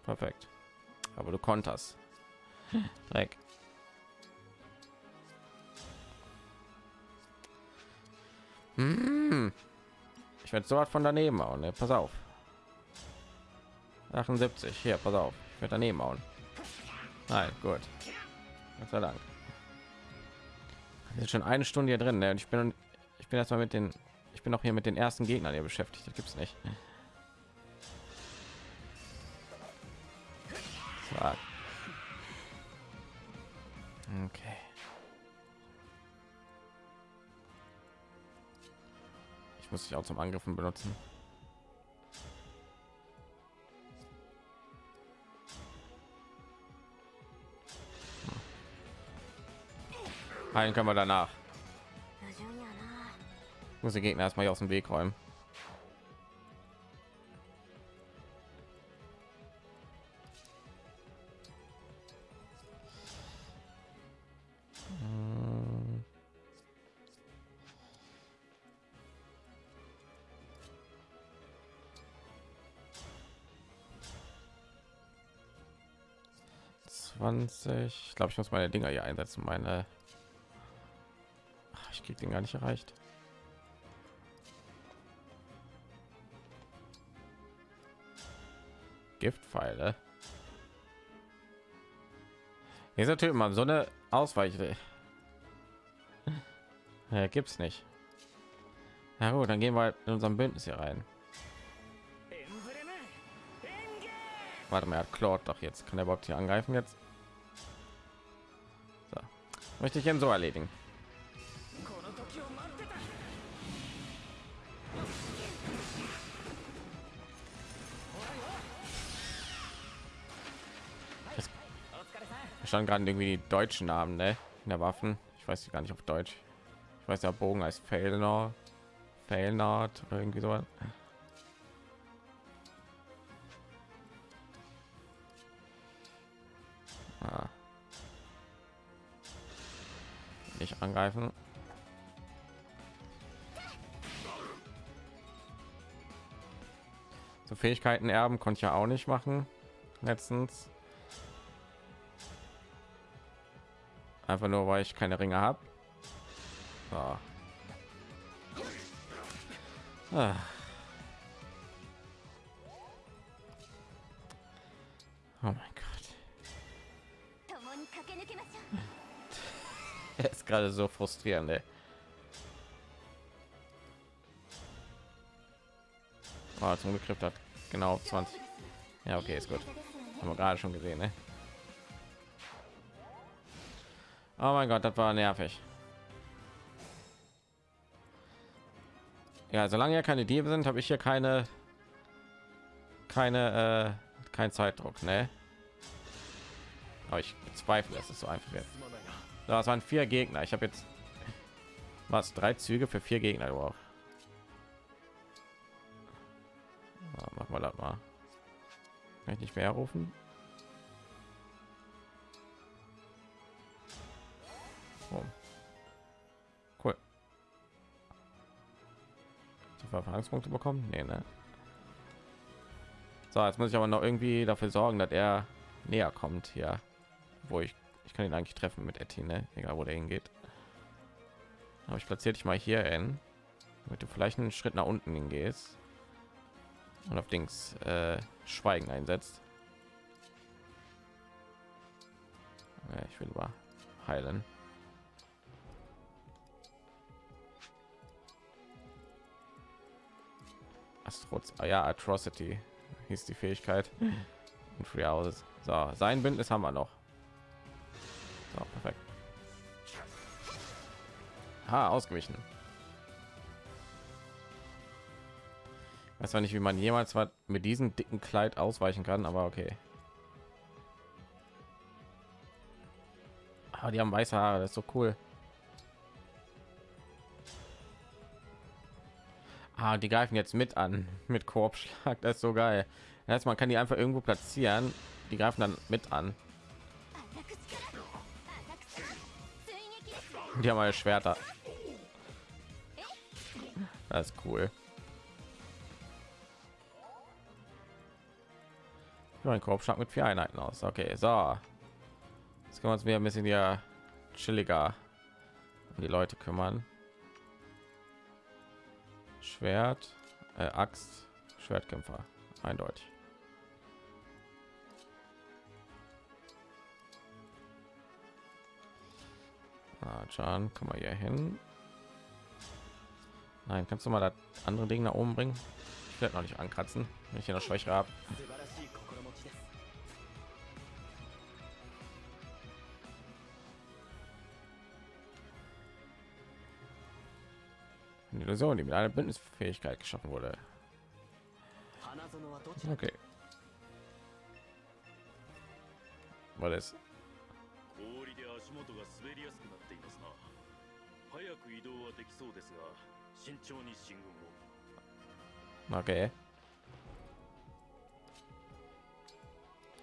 Perfekt. Aber du konterst. Dreck. Hm. Ich werde so was von daneben hauen. Ne? Pass auf. 78. Hier, pass auf. Ich werde daneben hauen. Nein, gut. Gott sei Dank. Jetzt schon eine Stunde hier drin. Ne? Und ich bin ich bin erstmal mit den ich bin auch hier mit den ersten Gegnern hier beschäftigt. Das gibt's nicht. Dich auch zum Angriffen benutzen. Heilen können wir danach. Ich muss die Gegner erstmal aus dem Weg räumen. 20. Ich glaube, ich muss meine Dinger hier einsetzen. Meine Ach, ich krieg den gar nicht erreicht. Giftpfeile. Hier ist natürlich mal so eine Ausweiche. gibt es nicht. Na gut, dann gehen wir in unserem Bündnis hier rein. Warte mal, hat Claude doch jetzt. Kann er überhaupt hier angreifen jetzt? Möchte ich ihn so erledigen. stand gerade irgendwie die deutschen Namen ne? in der Waffen. Ich weiß gar nicht auf Deutsch. Ich weiß der Bogen Failnor, Failnord oder irgendwie so. Angreifen. So Fähigkeiten erben konnte ich ja auch nicht machen. Letztens. Einfach nur, weil ich keine Ringe habe. Ah. Gerade so frustrierend, ey. Oh, zum trifft hat genau auf 20. Ja, okay, ist gut. Haben wir gerade schon gesehen, ne? Oh mein Gott, das war nervig. Ja, solange ja keine Diebe sind, habe ich hier keine keine äh, kein Zeitdruck, ne? Aber ich bezweifle, dass es so einfach wird. Das waren vier Gegner. Ich habe jetzt was drei Züge für vier Gegner überhaupt. Ja, machen wir das mal. Kann ich nicht mehr rufen? Oh. Cool. Die Verfahrungspunkte bekommen? Nee, ne? So, jetzt muss ich aber noch irgendwie dafür sorgen, dass er näher kommt hier, wo ich ich kann ihn eigentlich treffen mit Etty, ne? egal wo der hingeht. Aber ich platziere dich mal hier in, damit du vielleicht einen Schritt nach unten hingehst und auf Dings äh, Schweigen einsetzt. Ja, ich will aber heilen. Astroz, ah ja, Atrocity hieß die Fähigkeit. Und Free Houses. So, sein Bündnis haben wir noch. So, perfekt. Ha, ausgewichen. Weiß zwar nicht, wie man jemals was mit diesem dicken Kleid ausweichen kann, aber okay. Aber die haben weiße Haare, das ist so cool. Ah, die greifen jetzt mit an mit Korbschlag, das ist so geil. Man kann die einfach irgendwo platzieren, die greifen dann mit an. Die haben meine Schwerter. Das ist cool. Nur ein Korbschlag mit vier Einheiten aus. Okay, so. Jetzt können wir uns wieder ein bisschen hier chilliger um die Leute kümmern. Schwert, äh, Axt, Schwertkämpfer, eindeutig. Rajan, komm mal hier hin. Nein, kannst du mal das andere Ding nach oben bringen? Ich werde noch nicht ankratzen, wenn ich hier noch schwächer habe. Eine Illusion, die mit einer Bündnisfähigkeit geschaffen wurde. Okay. War das? く移動はできそうですが慎重に進軍を Okay.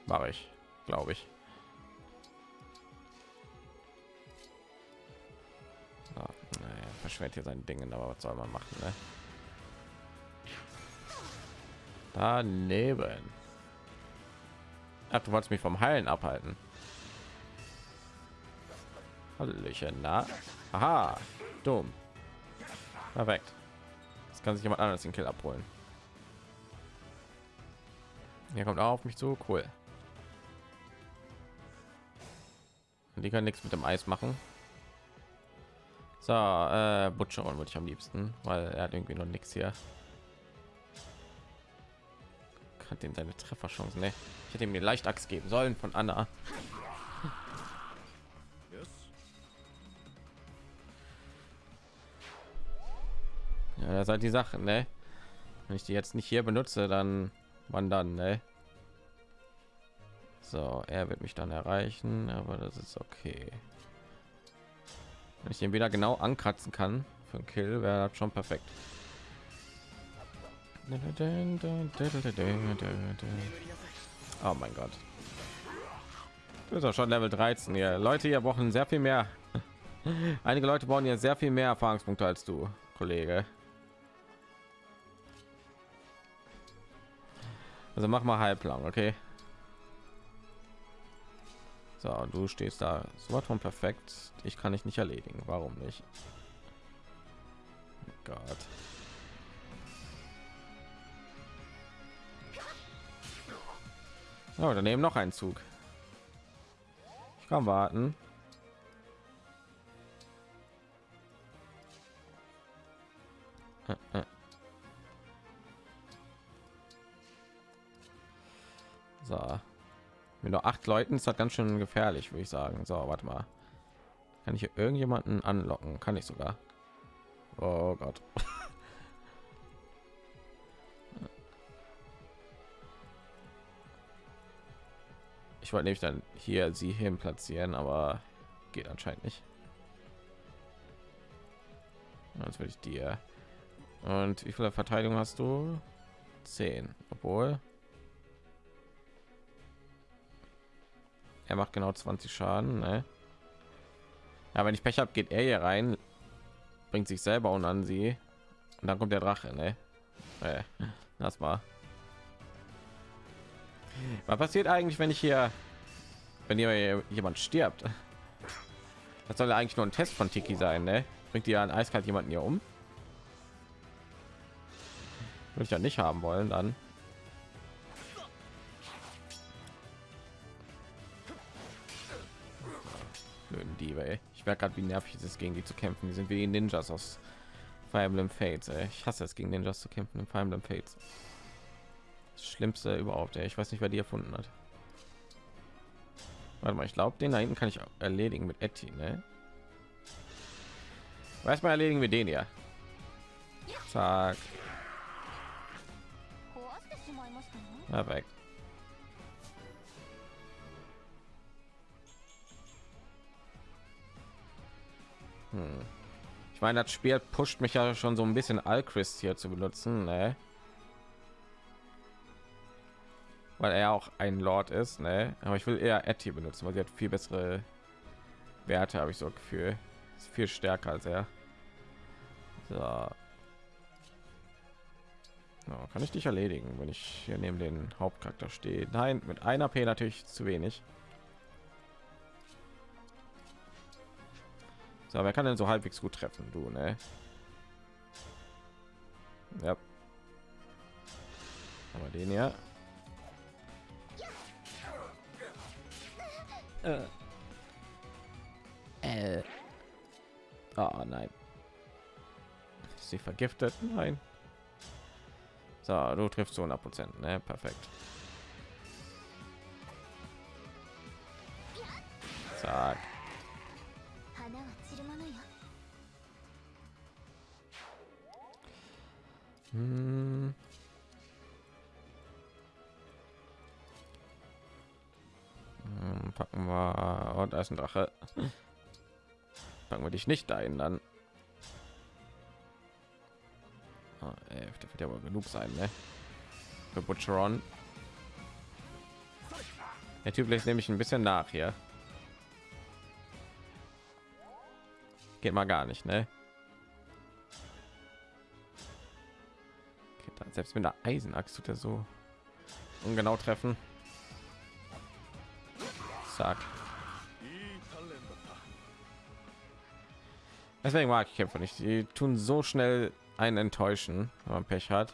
Mache ich, glaube ich. Ah, naja, verschwendet hier sein Dingen, aber was soll man machen, ne? Daneben. Ach, du wolltest mich vom Heilen abhalten. Hallöchen, na? Aha, dumm. Perfekt. Jetzt kann sich jemand anderes den Kill abholen. Hier kommt auch auf mich zu, cool. Die kann nichts mit dem Eis machen. So, äh, Butcheron würde ich am liebsten, weil er hat irgendwie noch nichts hier. Kann den seine Trefferchancen, ne? Ich hätte ihm die Leichtachs geben sollen von Anna. Das halt die Sache, ne? Wenn ich die jetzt nicht hier benutze, dann wann dann, ne? So, er wird mich dann erreichen, aber das ist okay. Wenn ich ihn wieder genau ankratzen kann für einen Kill, wäre das schon perfekt. Oh mein Gott. ist auch schon Level 13 hier. Leute hier brauchen sehr viel mehr. Einige Leute brauchen ja sehr viel mehr Erfahrungspunkte als du, Kollege. Also mach mal halblang, okay? So, du stehst da so von perfekt. Ich kann dich nicht erledigen. Warum nicht? Oh Gott. Oh, daneben noch ein Zug. Ich kann warten. Äh, äh. So. Mit nur acht Leuten ist das ganz schön gefährlich, würde ich sagen. So, warte mal. Kann ich hier irgendjemanden anlocken? Kann ich sogar. Oh Gott. Ich wollte nämlich dann hier sie hin platzieren, aber geht anscheinend nicht. Jetzt will ich dir. Und wie viele Verteidigung hast du? Zehn. Obwohl er macht genau 20 Schaden. Ne? Ja, wenn ich Pech habe, geht er hier rein, bringt sich selber und an sie und dann kommt der Drache. Ne? Äh, das war. Was passiert eigentlich, wenn ich hier, wenn hier jemand stirbt? Das soll eigentlich nur ein Test von Tiki sein, ne? Bringt ihr ein eiskalt jemanden hier um? Würde ich ja nicht haben wollen, dann. Ich merke gerade, wie nervig es ist, gegen die zu kämpfen. Die sind wie die Ninjas aus Fire Emblem Fates, ey. Ich hasse es, gegen Ninjas zu kämpfen in Fire Emblem Fates. Das Schlimmste überhaupt, ey. Ich weiß nicht, wer die erfunden hat. Warte mal, ich glaube, den da hinten kann ich erledigen mit Etty, ne? Erstmal erledigen wir den ja. Zack. Perfekt. Hm. Ich meine, das Spiel pusht mich ja schon so ein bisschen Alchrist hier zu benutzen, ne? Weil er auch ein Lord ist, ne? Aber ich will eher Etty benutzen, weil sie hat viel bessere Werte, habe ich so Gefühl. Ist viel stärker als er. So. so. kann ich dich erledigen, wenn ich hier neben den Hauptcharakter stehe? Nein, mit einer P natürlich zu wenig. So, wer kann denn so halbwegs gut treffen? Du, ne? Ja. Aber den ja. Äh. Äh. Oh nein. Ist sie vergiftet? Nein. So, du triffst zu 100 Prozent, ne? Perfekt. Zack. Hm. Hm, packen wir und oh, da ist ein Drache. Packen wir dich nicht ein, dann. Oh, ey, der wird ja aber genug sein, ne? Für Butcheron. Der Typ lässt nämlich ein bisschen nach hier. Geht mal gar nicht, ne? Selbst mit der Eisenachs tut er so ungenau treffen. Zack. Deswegen mag ich Kämpfer nicht. Die tun so schnell einen enttäuschen, wenn man Pech hat.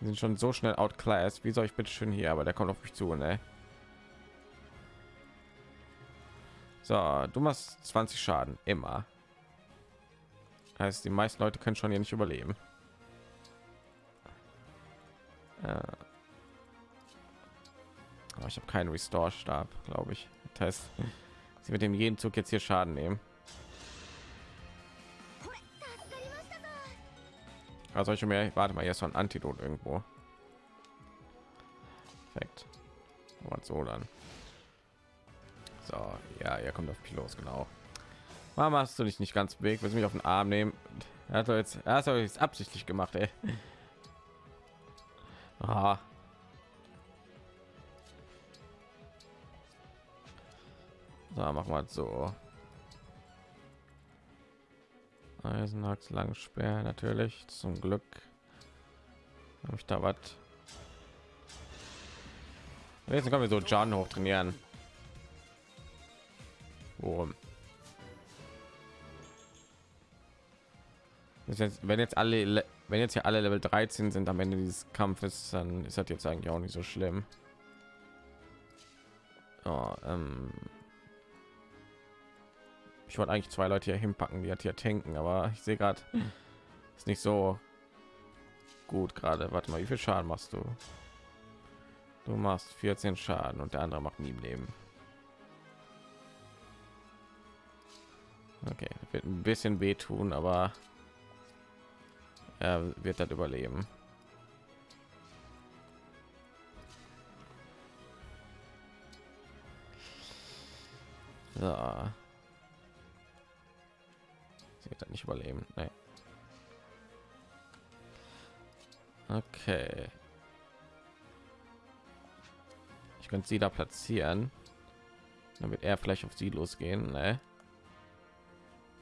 Die sind schon so schnell outclassed. Wie soll ich bitte schön hier? Aber der kommt auf mich zu, ne? So, du machst 20 Schaden immer. Heißt, die meisten Leute können schon hier nicht überleben. Aber ich habe keinen Restore Stab, glaube ich. Das heißt, sie mit dem jeden Zug jetzt hier Schaden nehmen. Also ich mir warte mal jetzt so ein Antidot irgendwo. Perfekt. Und so dann. So, ja, er kommt auf Pilos genau. Warum hast du dich nicht ganz weg? Willst du mich auf den Arm nehmen? Er hat jetzt, er hat jetzt absichtlich gemacht, ey. Ah. So, machen wir so. Eisenachs Langspeer natürlich zum Glück. Habe ich da was? Jetzt können wir so John hoch trainieren. Worum? Jetzt, wenn jetzt alle, wenn jetzt hier alle Level 13 sind am Ende dieses Kampfes, dann ist das jetzt eigentlich auch nicht so schlimm. Oh, ähm ich wollte eigentlich zwei Leute hier hinpacken, die hat hier tanken, aber ich sehe gerade, ist nicht so gut gerade. Warte mal, wie viel Schaden machst du? Du machst 14 Schaden und der andere macht nie im Leben. Okay, wird ein bisschen wehtun, aber er wird das überleben. So. Sie wird das nicht überleben. Nee. Okay. Ich könnte sie da platzieren. Wird er vielleicht auf sie losgehen. Ne?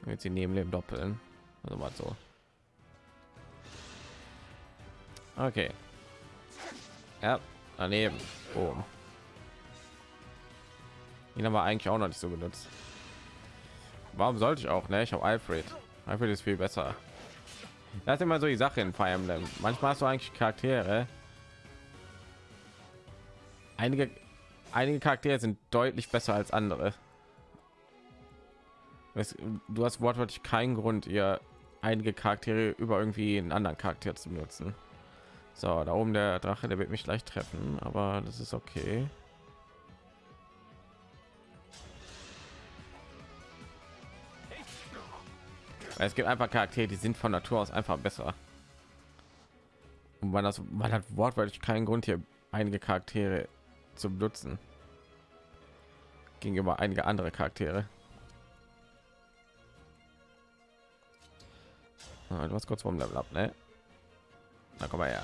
Wird sie neben dem doppeln. Also mal so. Okay. Ja, daneben. Oh. Ihn haben wir eigentlich auch noch nicht so benutzt. Warum sollte ich auch? Ne, ich habe Alfred. Alfred ist viel besser. Das ist immer so die Sache in Fire Emblem. Manchmal hast du eigentlich Charaktere. Einige, einige Charaktere sind deutlich besser als andere. Du hast wortwörtlich keinen Grund, ihr einige Charaktere über irgendwie einen anderen Charakter zu benutzen. So, da oben der Drache, der wird mich leicht treffen, aber das ist okay. Es gibt einfach Charaktere, die sind von Natur aus einfach besser. Und man das, man hat wortwörtlich keinen Grund hier einige Charaktere zu benutzen gegenüber einige andere Charaktere. Ah, du hast kurz vom Level ab, ne? Na komm mal her.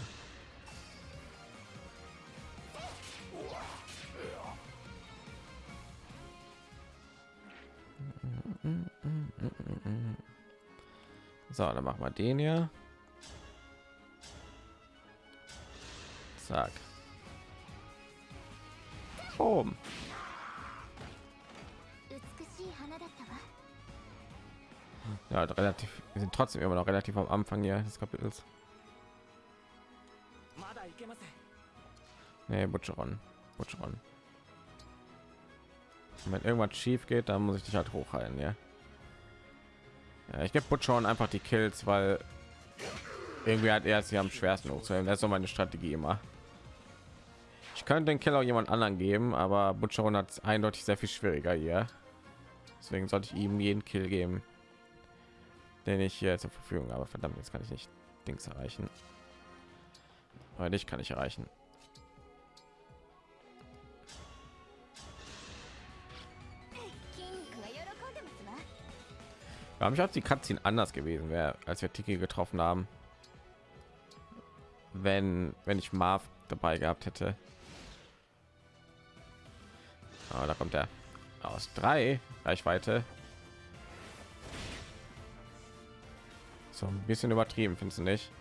So, dann machen wir den hier. Zack. Boom. Ja, relativ. Wir sind trotzdem immer noch relativ am Anfang hier des Kapitels. Nee, Butcheron. Butcheron. Wenn irgendwas schief geht, dann muss ich dich halt hochheilen, ja. Ja, ich gebe Butchon einfach die Kills, weil irgendwie hat er sie am schwersten hochzuheben. Das ist so meine Strategie immer. Ich könnte den Killer jemand anderen geben, aber Butcheron hat es eindeutig sehr viel schwieriger hier. Deswegen sollte ich ihm jeden Kill geben, den ich hier zur Verfügung habe. Verdammt, jetzt kann ich nicht Dings erreichen. Aber dich kann ich erreichen. Mich als die Cutscene anders gewesen wäre, als wir Tiki getroffen haben. Wenn wenn ich Marv dabei gehabt hätte. Aber da kommt er aus drei Reichweite. So ein bisschen übertrieben, findest du nicht?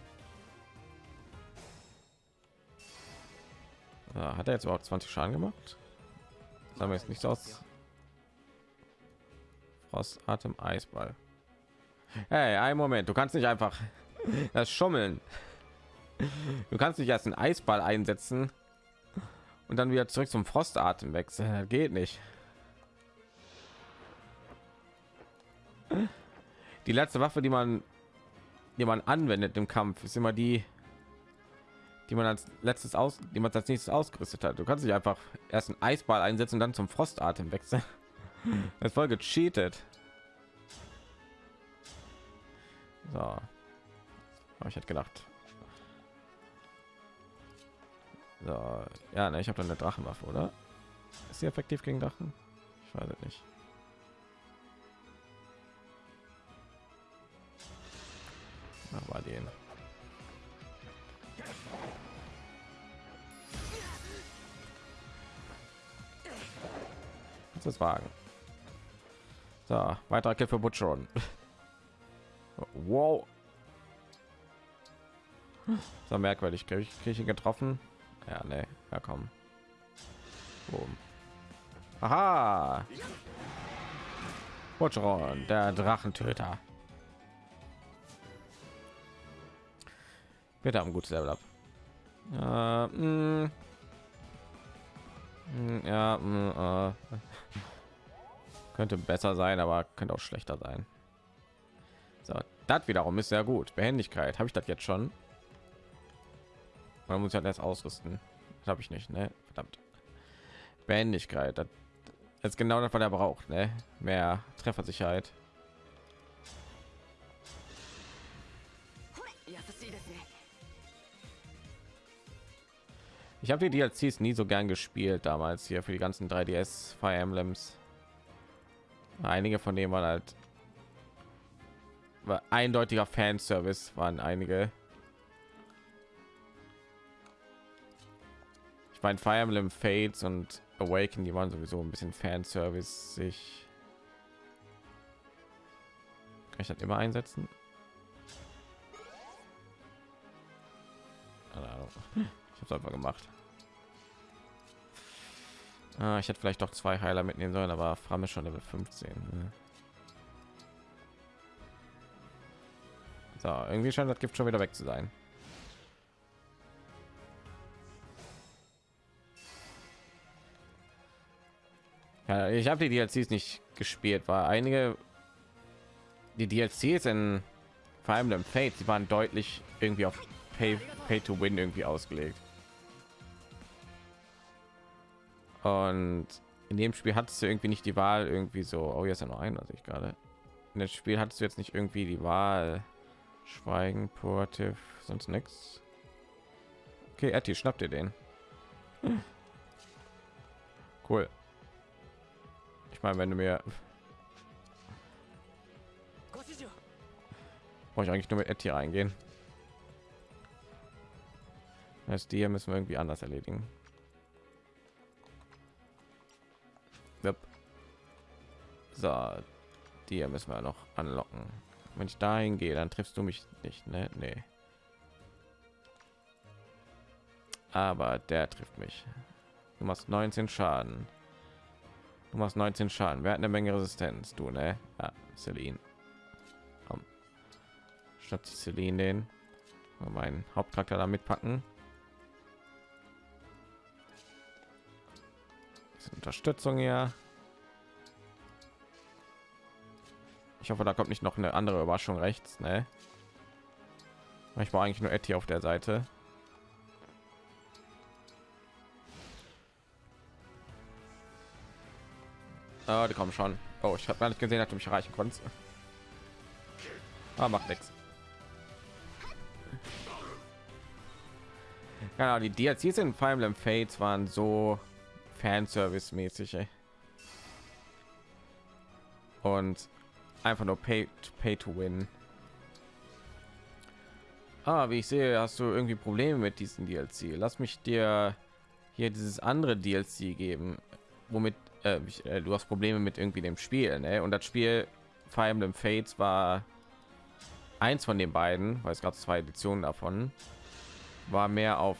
Ja, hat er jetzt überhaupt 20 Schaden gemacht? Sagen wir jetzt nicht aus. Frost, Atem, Eisball. Hey, ein Moment, du kannst nicht einfach das schummeln. Du kannst nicht erst einen Eisball einsetzen und dann wieder zurück zum Frostatem wechseln. Das geht nicht. Die letzte Waffe, die man, die man anwendet im Kampf, ist immer die, die man als letztes aus, die man als nächstes ausgerüstet hat. Du kannst nicht einfach erst einen Eisball einsetzen und dann zum Frostatem wechseln. Das voll gecheatet. So. Aber ich hätte gedacht. So, ja, ne, ich habe dann eine Drachenwaffe, oder? Ist sie effektiv gegen Drachen? Ich weiß es nicht. Mal den. Es wagen? So, weiterer Kill für Butcheron. wow. So merkwürdig. Kriege krieg ich ihn getroffen? Ja, ne. Ja, komm. Boom. Aha. Butcheron, der Drachentöter. Wir haben ein gutes Level up. Äh, mh. Mh, Ja, mh, äh. könnte besser sein, aber könnte auch schlechter sein. Das wiederum ist sehr gut. Behendigkeit habe ich das jetzt schon. Man muss ja das ausrüsten. Habe ich nicht, ne? Verdammt. Behendigkeit. Das ist genau das, was er braucht, ne? Mehr Treffersicherheit. Ich habe die DLCs nie so gern gespielt damals hier für die ganzen 3DS Fire Emblems. Einige von denen waren halt war eindeutiger Fanservice waren einige. Ich meine Fire Emblem Fates und Awaken, die waren sowieso ein bisschen Fanservice sich. Kann ich das immer einsetzen? Ich habe es einfach gemacht. Ah, ich hätte vielleicht doch zwei Heiler mitnehmen sollen, aber Fram ist schon Level 15. Ne? So, irgendwie scheint das Gift schon wieder weg zu sein. Ja, ich habe die DLCs nicht gespielt, weil einige die DLCs in vor allem im Fate, die waren deutlich irgendwie auf Pay, Pay to Win irgendwie ausgelegt. Und in dem Spiel hattest du irgendwie nicht die Wahl, irgendwie so, oh, jetzt ja noch ein, was ich gerade. In dem Spiel hattest du jetzt nicht irgendwie die Wahl, Schweigen, Proaktiv, sonst nichts. Okay, Etty, schnappt ihr den. Hm. Cool. Ich meine, wenn du mir... Brauche ich eigentlich nur mit Etty reingehen? Das die hier müssen wir irgendwie anders erledigen. Yep. So, die hier müssen wir noch anlocken. Wenn ich dahin gehe, dann triffst du mich nicht, ne? Nee. Aber der trifft mich. Du machst 19 Schaden. Du machst 19 Schaden. Wer hat eine Menge Resistenz? Du, ne? Ja, Celine. Komm. Statt Celine den. Meinen Hauptcharakter da mitpacken. Unterstützung hier. Ich hoffe, da kommt nicht noch eine andere Überraschung rechts, ne? Ich war eigentlich nur Etty auf der Seite. Oh, die kommen schon. Oh, ich habe gar nicht gesehen, dass du mich erreichen konntest. Ah, macht nichts. Ja, die DLCs in Fire Emblem Fates waren so Fanservice-mäßig. Und einfach nur pay to, pay to win. Ah, wie ich sehe, hast du irgendwie Probleme mit diesem DLC. Lass mich dir hier dieses andere DLC geben, womit äh, ich, äh, du hast Probleme mit irgendwie dem Spiel, ne? Und das Spiel Fire Emblem Fates war eins von den beiden, weil es gab zwei Editionen davon, war mehr auf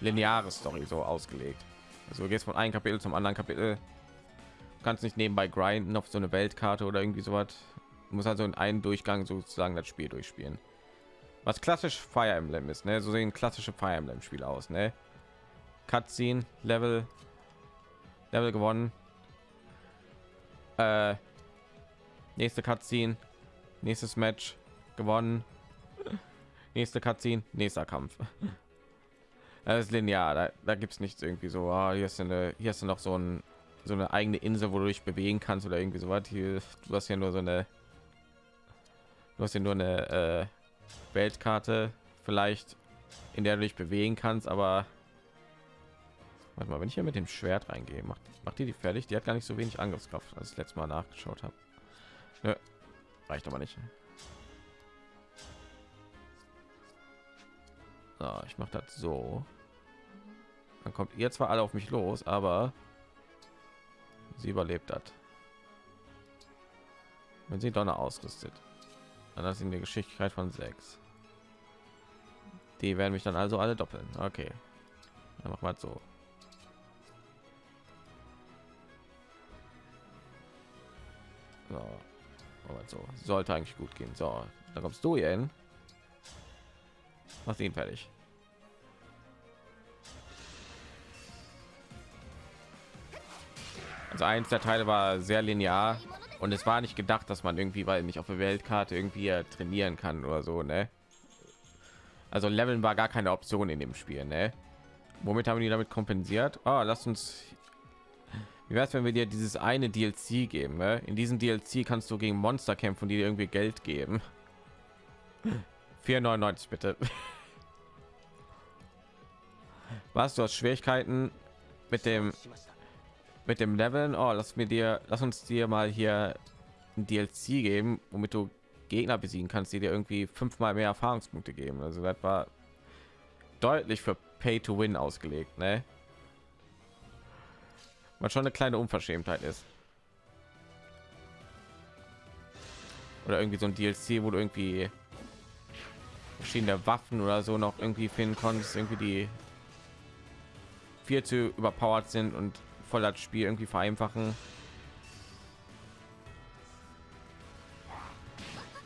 lineare Story so ausgelegt. Also du gehst von einem Kapitel zum anderen Kapitel, kannst nicht nebenbei grinden auf so eine Weltkarte oder irgendwie sowas. Du musst also in einen Durchgang sozusagen das Spiel durchspielen. Was klassisch Fire Emblem ist, ne? So sehen klassische Fire Emblem Spiele aus, ne? Cutscene, Level, Level gewonnen. Äh, nächste Cutscene, nächstes Match gewonnen. Nächste Cutscene, nächster Kampf. Das ist linear, da, da gibt es nichts irgendwie so, ah, hier ist eine, hier ist noch so ein so eine eigene Insel, wo du dich bewegen kannst oder irgendwie so was. Hier, du hast ja nur so eine, du hast ja nur eine äh, Weltkarte, vielleicht in der du dich bewegen kannst, aber warte mal, wenn ich hier mit dem Schwert reingehe, macht, macht die die fertig? Die hat gar nicht so wenig Angriffskraft, als ich letztes Mal nachgeschaut habe. Nö, reicht aber nicht. So, ich mache das so. Dann kommt ihr zwar alle auf mich los, aber sie überlebt hat. wenn sie Donner ausrüstet. Dann hat sie eine Geschicklichkeit von 6. Die werden mich dann also alle doppeln. Okay. Dann machen wir so. So. So. Sollte eigentlich gut gehen. So, dann kommst du hier hin. Mach ihn fertig. Also eins der Teile war sehr linear und es war nicht gedacht, dass man irgendwie, weil nicht auf der Weltkarte irgendwie trainieren kann oder so, ne? Also Leveln war gar keine Option in dem Spiel, ne? Womit haben die damit kompensiert? Oh, lass uns. Wie wäre es, wenn wir dir dieses eine DLC geben? Ne? In diesem DLC kannst du gegen Monster kämpfen, die dir irgendwie Geld geben. 4,99 bitte. Was? Du hast Schwierigkeiten mit dem mit dem Leveln. Oh, lass mir dir, lass uns dir mal hier ein DLC geben, womit du Gegner besiegen kannst, die dir irgendwie fünfmal mehr Erfahrungspunkte geben. Also das war deutlich für Pay to Win ausgelegt, ne? Was schon eine kleine Unverschämtheit ist. Oder irgendwie so ein DLC, wo du irgendwie verschiedene Waffen oder so noch irgendwie finden konntest, irgendwie die viel zu überpowered sind und voll das Spiel irgendwie vereinfachen.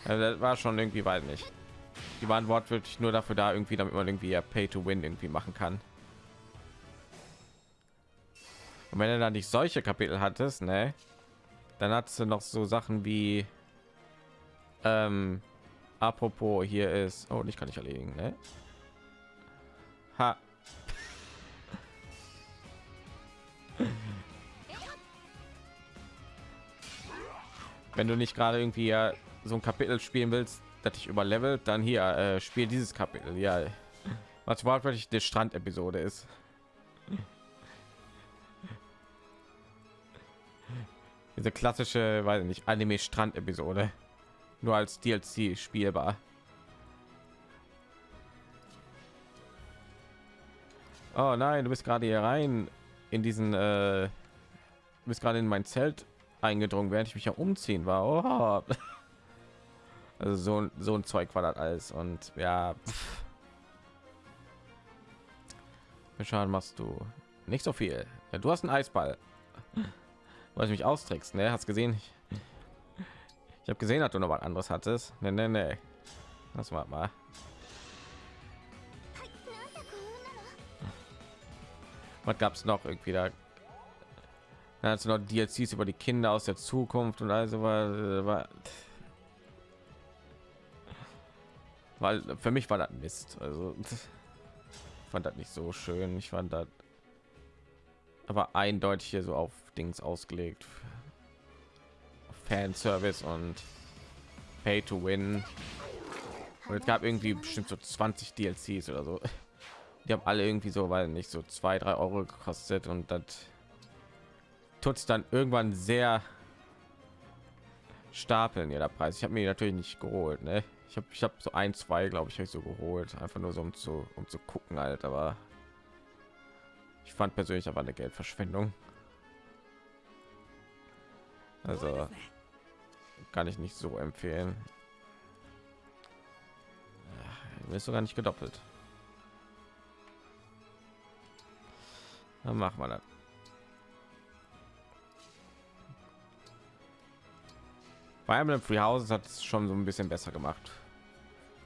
Also das war schon irgendwie weit nicht. Die waren wortwörtlich nur dafür da, irgendwie, damit man irgendwie ja Pay to Win irgendwie machen kann. Und wenn er dann nicht solche Kapitel hattest, ne, dann hat du noch so Sachen wie, ähm, apropos hier ist, oh, nicht kann ich erledigen, ne? Ha. Wenn du nicht gerade irgendwie ja so ein Kapitel spielen willst, dass ich überlevelt, dann hier äh, spiel dieses Kapitel. Ja, was wortwörtlich die Strand-Episode ist. Diese klassische, weiß nicht, Anime-Strand-Episode, nur als DLC spielbar. Oh nein, du bist gerade hier rein in diesen, äh, bist gerade in mein Zelt eingedrungen, während ich mich ja umziehen war. Oh. Also so, so ein Zeug war das alles und ja. Schaden machst du nicht so viel. Ja, du hast einen Eisball, weil ich mich austrickst. Ne, hast gesehen? Ich, ich habe gesehen, dass du noch was anderes hattest. Ne, ne, ne. Das war mal. Was gab es noch irgendwie da? Dann hast du noch DLCs über die Kinder aus der Zukunft und also war, war weil für mich war das Mist. Also fand das nicht so schön. Ich fand das aber eindeutig hier so auf Dings ausgelegt. Fanservice und Pay to Win. Und es gab irgendwie bestimmt so 20 DLCs oder so. Die haben alle irgendwie so, weil nicht so zwei, drei Euro gekostet und das tut es dann irgendwann sehr stapeln der Preis. Ich habe mir natürlich nicht geholt, ne? Ich habe ich habe so ein, zwei, glaube ich, habe ich so geholt, einfach nur so um zu um zu gucken halt, aber ich fand persönlich aber eine Geldverschwendung. Also kann ich nicht so empfehlen. Ist sogar nicht gedoppelt. Dann machen wir das. Bei Emblem Free Houses hat es schon so ein bisschen besser gemacht.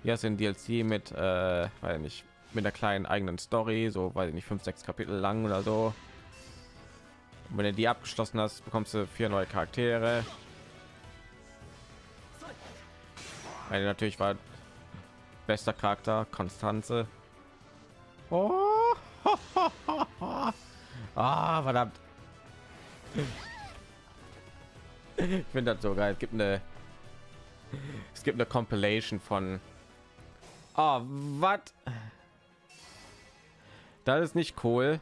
Hier ist ein DLC mit, äh, weil nicht mit der kleinen eigenen Story, so weil nicht fünf, sechs Kapitel lang oder so. Und wenn du die abgeschlossen hast, bekommst du vier neue Charaktere. Eine natürlich war bester Charakter Konstanze. Oh, ah, verdammt. Ich finde das so geil. Es gibt eine, es gibt eine Compilation von. Oh, was? Das ist nicht cool.